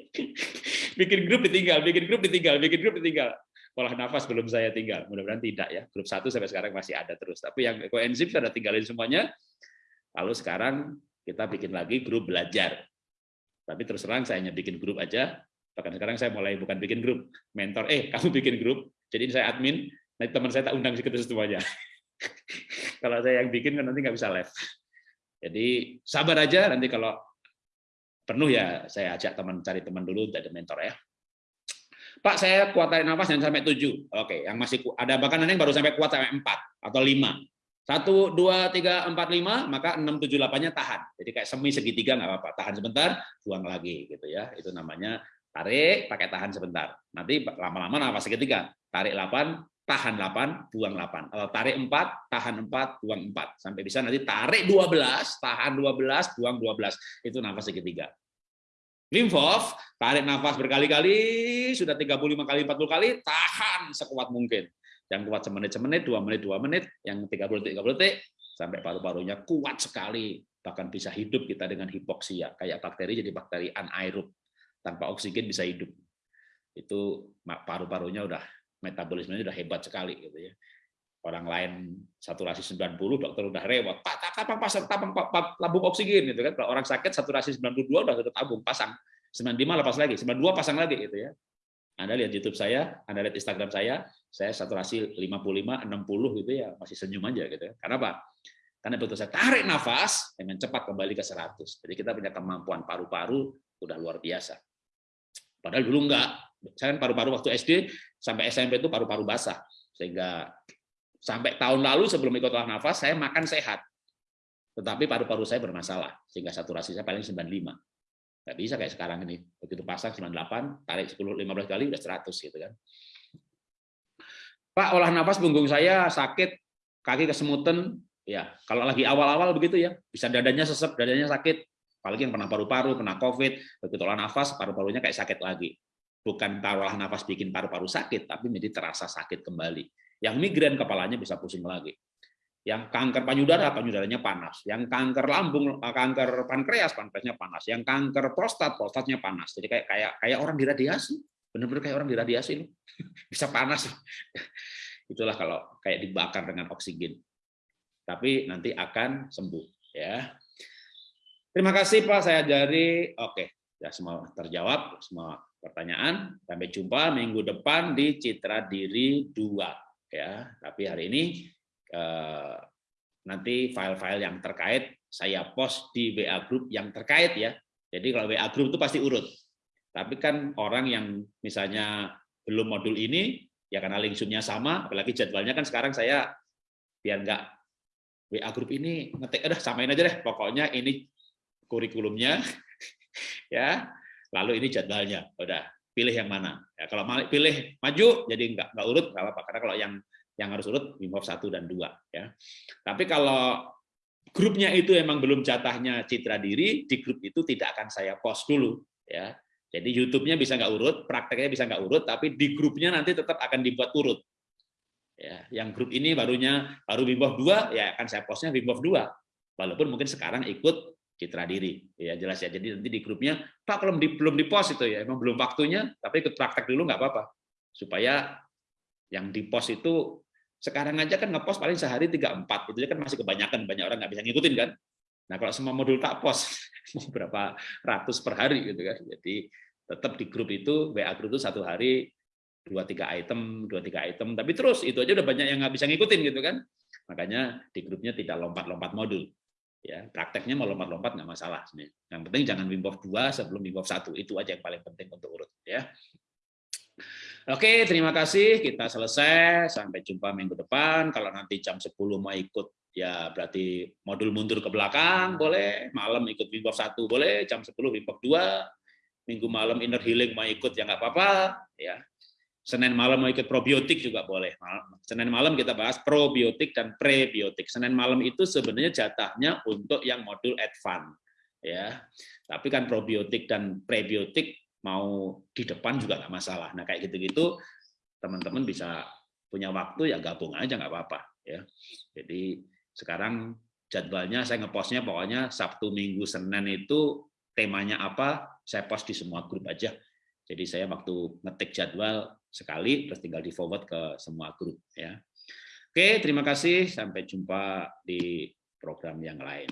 (laughs) bikin grup ditinggal, bikin grup ditinggal, bikin grup ditinggal. Pola nafas belum saya tinggal. Mudah-mudahan tidak ya. Grup satu sampai sekarang masih ada terus. Tapi yang ekoenzim sudah tinggalin semuanya. Lalu sekarang kita bikin lagi grup belajar. Tapi terus terang saya hanya bikin grup aja, Bahkan sekarang saya mulai bukan bikin grup, mentor, eh (laughs) kamu bikin grup, jadi saya admin, nanti teman saya tak undang situ semuanya. (laughs) kalau saya yang bikin kan nanti nggak bisa live. Jadi sabar aja, nanti kalau penuh ya saya ajak teman cari teman dulu untuk ada mentor ya. Pak, saya kuat tarik nafas yang sampai 7. Oke, yang masih ada bahkan yang baru sampai kuat sampai 4 atau 5. Satu, dua, tiga, empat, lima, maka enam, tujuh, delapannya tahan. Jadi kayak semi segitiga nggak apa-apa. Tahan sebentar, buang lagi gitu ya. Itu namanya Tarik, pakai tahan sebentar. Nanti lama-lama nafas ketiga. Tarik 8, tahan 8, buang 8. Kalau tarik 4, tahan 4, buang 4. Sampai bisa nanti tarik 12, tahan 12, buang 12. Itu nafas ketiga. Wim Hof, tarik nafas berkali-kali, sudah 35 kali, 40 kali, tahan sekuat mungkin. Yang kuat semenit, semenit, dua menit, dua menit, yang 30 detik, 30 detik, sampai paru-parunya kuat sekali. Bahkan bisa hidup kita dengan hipoksia. Kayak bakteri jadi bakteri anaerob tanpa oksigen bisa hidup. Itu paru-parunya udah metabolismenya udah hebat sekali gitu ya. Orang lain saturasi 90, dokter udah rewot. Pak, kapan pasang tabung, tabung oksigen gitu kan. Kalau orang sakit saturasi 92 udah tabung pasang. 95 lepas lagi, 92 pasang lagi gitu ya. Anda lihat YouTube saya, Anda lihat Instagram saya, saya saturasi 55, 60 gitu ya, masih senyum aja gitu ya. Karena apa? Karena betul saya tarik nafas dengan cepat kembali ke 100. Jadi kita punya kemampuan paru-paru udah luar biasa. Padahal dulu enggak. Saya kan paru-paru waktu SD sampai SMP itu paru-paru basah. Sehingga sampai tahun lalu sebelum ikut olah nafas, saya makan sehat. tetapi paru-paru saya bermasalah sehingga saturasi saya paling 95. Nggak bisa kayak sekarang ini. Begitu pasang 98, tarik 10 15 kali udah 100 gitu kan. Pak, olah nafas punggung saya sakit, kaki kesemutan, ya kalau lagi awal-awal begitu ya, bisa dadanya sesep, dadanya sakit, apalagi yang pernah paru-paru, pernah COVID, begitu olah nafas, paru-parunya kayak sakit lagi. Bukan olah nafas bikin paru-paru sakit, tapi menjadi terasa sakit kembali. Yang migrain kepalanya bisa pusing lagi yang kanker payudara, payudaranya panas, yang kanker lambung, eh, kanker pankreas, pankreasnya panas, yang kanker prostat, prostatnya panas. Jadi kayak kayak kayak orang diradiasi, benar-benar kayak orang diradiasi ini, (laughs) bisa panas. (laughs) Itulah kalau kayak dibakar dengan oksigen. Tapi nanti akan sembuh, ya. Terima kasih Pak, saya dari oke, ya semua terjawab semua pertanyaan. Sampai jumpa minggu depan di Citra Diri 2 ya. Tapi hari ini Eh, nanti file-file yang terkait saya post di WA group yang terkait ya. Jadi kalau WA group itu pasti urut. Tapi kan orang yang misalnya belum modul ini, ya karena link zoom sama, apalagi jadwalnya kan sekarang saya biar nggak WA group ini ngetik, udah samain aja deh, pokoknya ini kurikulumnya, (laughs) ya, lalu ini jadwalnya, udah pilih yang mana. Ya, kalau pilih maju, jadi nggak nggak urut, nggak apa-apa. Karena kalau yang yang harus urut Wim 1 dan 2 ya. Tapi kalau grupnya itu emang belum jatahnya citra diri, di grup itu tidak akan saya post dulu ya. Jadi YouTube-nya bisa nggak urut, prakteknya bisa nggak urut, tapi di grupnya nanti tetap akan dibuat urut. Ya, yang grup ini barunya baru Wim 2 ya akan saya postnya Wim 2. Walaupun mungkin sekarang ikut citra diri ya jelas ya jadi nanti di grupnya pak kalau di, belum di post itu ya emang belum waktunya tapi ikut praktek dulu nggak apa-apa supaya yang di post itu sekarang aja kan ngepost paling sehari tiga empat itu kan masih kebanyakan banyak orang nggak bisa ngikutin kan. Nah kalau semua modul tak (laughs) mau berapa ratus per hari gitu kan. Jadi tetap di grup itu WA grup itu satu hari dua tiga item dua tiga item tapi terus itu aja udah banyak yang nggak bisa ngikutin gitu kan. Makanya di grupnya tidak lompat-lompat modul. Ya, prakteknya mau lompat-lompat nggak masalah sebenarnya. Yang penting jangan Wim 2 sebelum Wim 1. Itu aja yang paling penting untuk urut ya. Oke, terima kasih. Kita selesai. Sampai jumpa minggu depan. Kalau nanti jam 10 mau ikut, ya berarti modul mundur ke belakang, boleh. Malam ikut Wim 1, boleh. Jam 10 Wim 2. Minggu malam inner healing mau ikut, ya nggak apa-apa. ya. Senin malam mau ikut probiotik juga boleh. Senin malam kita bahas probiotik dan prebiotik. Senin malam itu sebenarnya jatahnya untuk yang modul advance. ya. Tapi kan probiotik dan prebiotik mau di depan juga nggak masalah. Nah kayak gitu-gitu teman-teman bisa punya waktu ya gabung aja nggak apa-apa ya. Jadi sekarang jadwalnya saya ngepostnya pokoknya Sabtu Minggu Senin itu temanya apa saya post di semua grup aja. Jadi saya waktu ngetik jadwal sekali terus tinggal di forward ke semua grup ya. Oke, terima kasih. Sampai jumpa di program yang lain.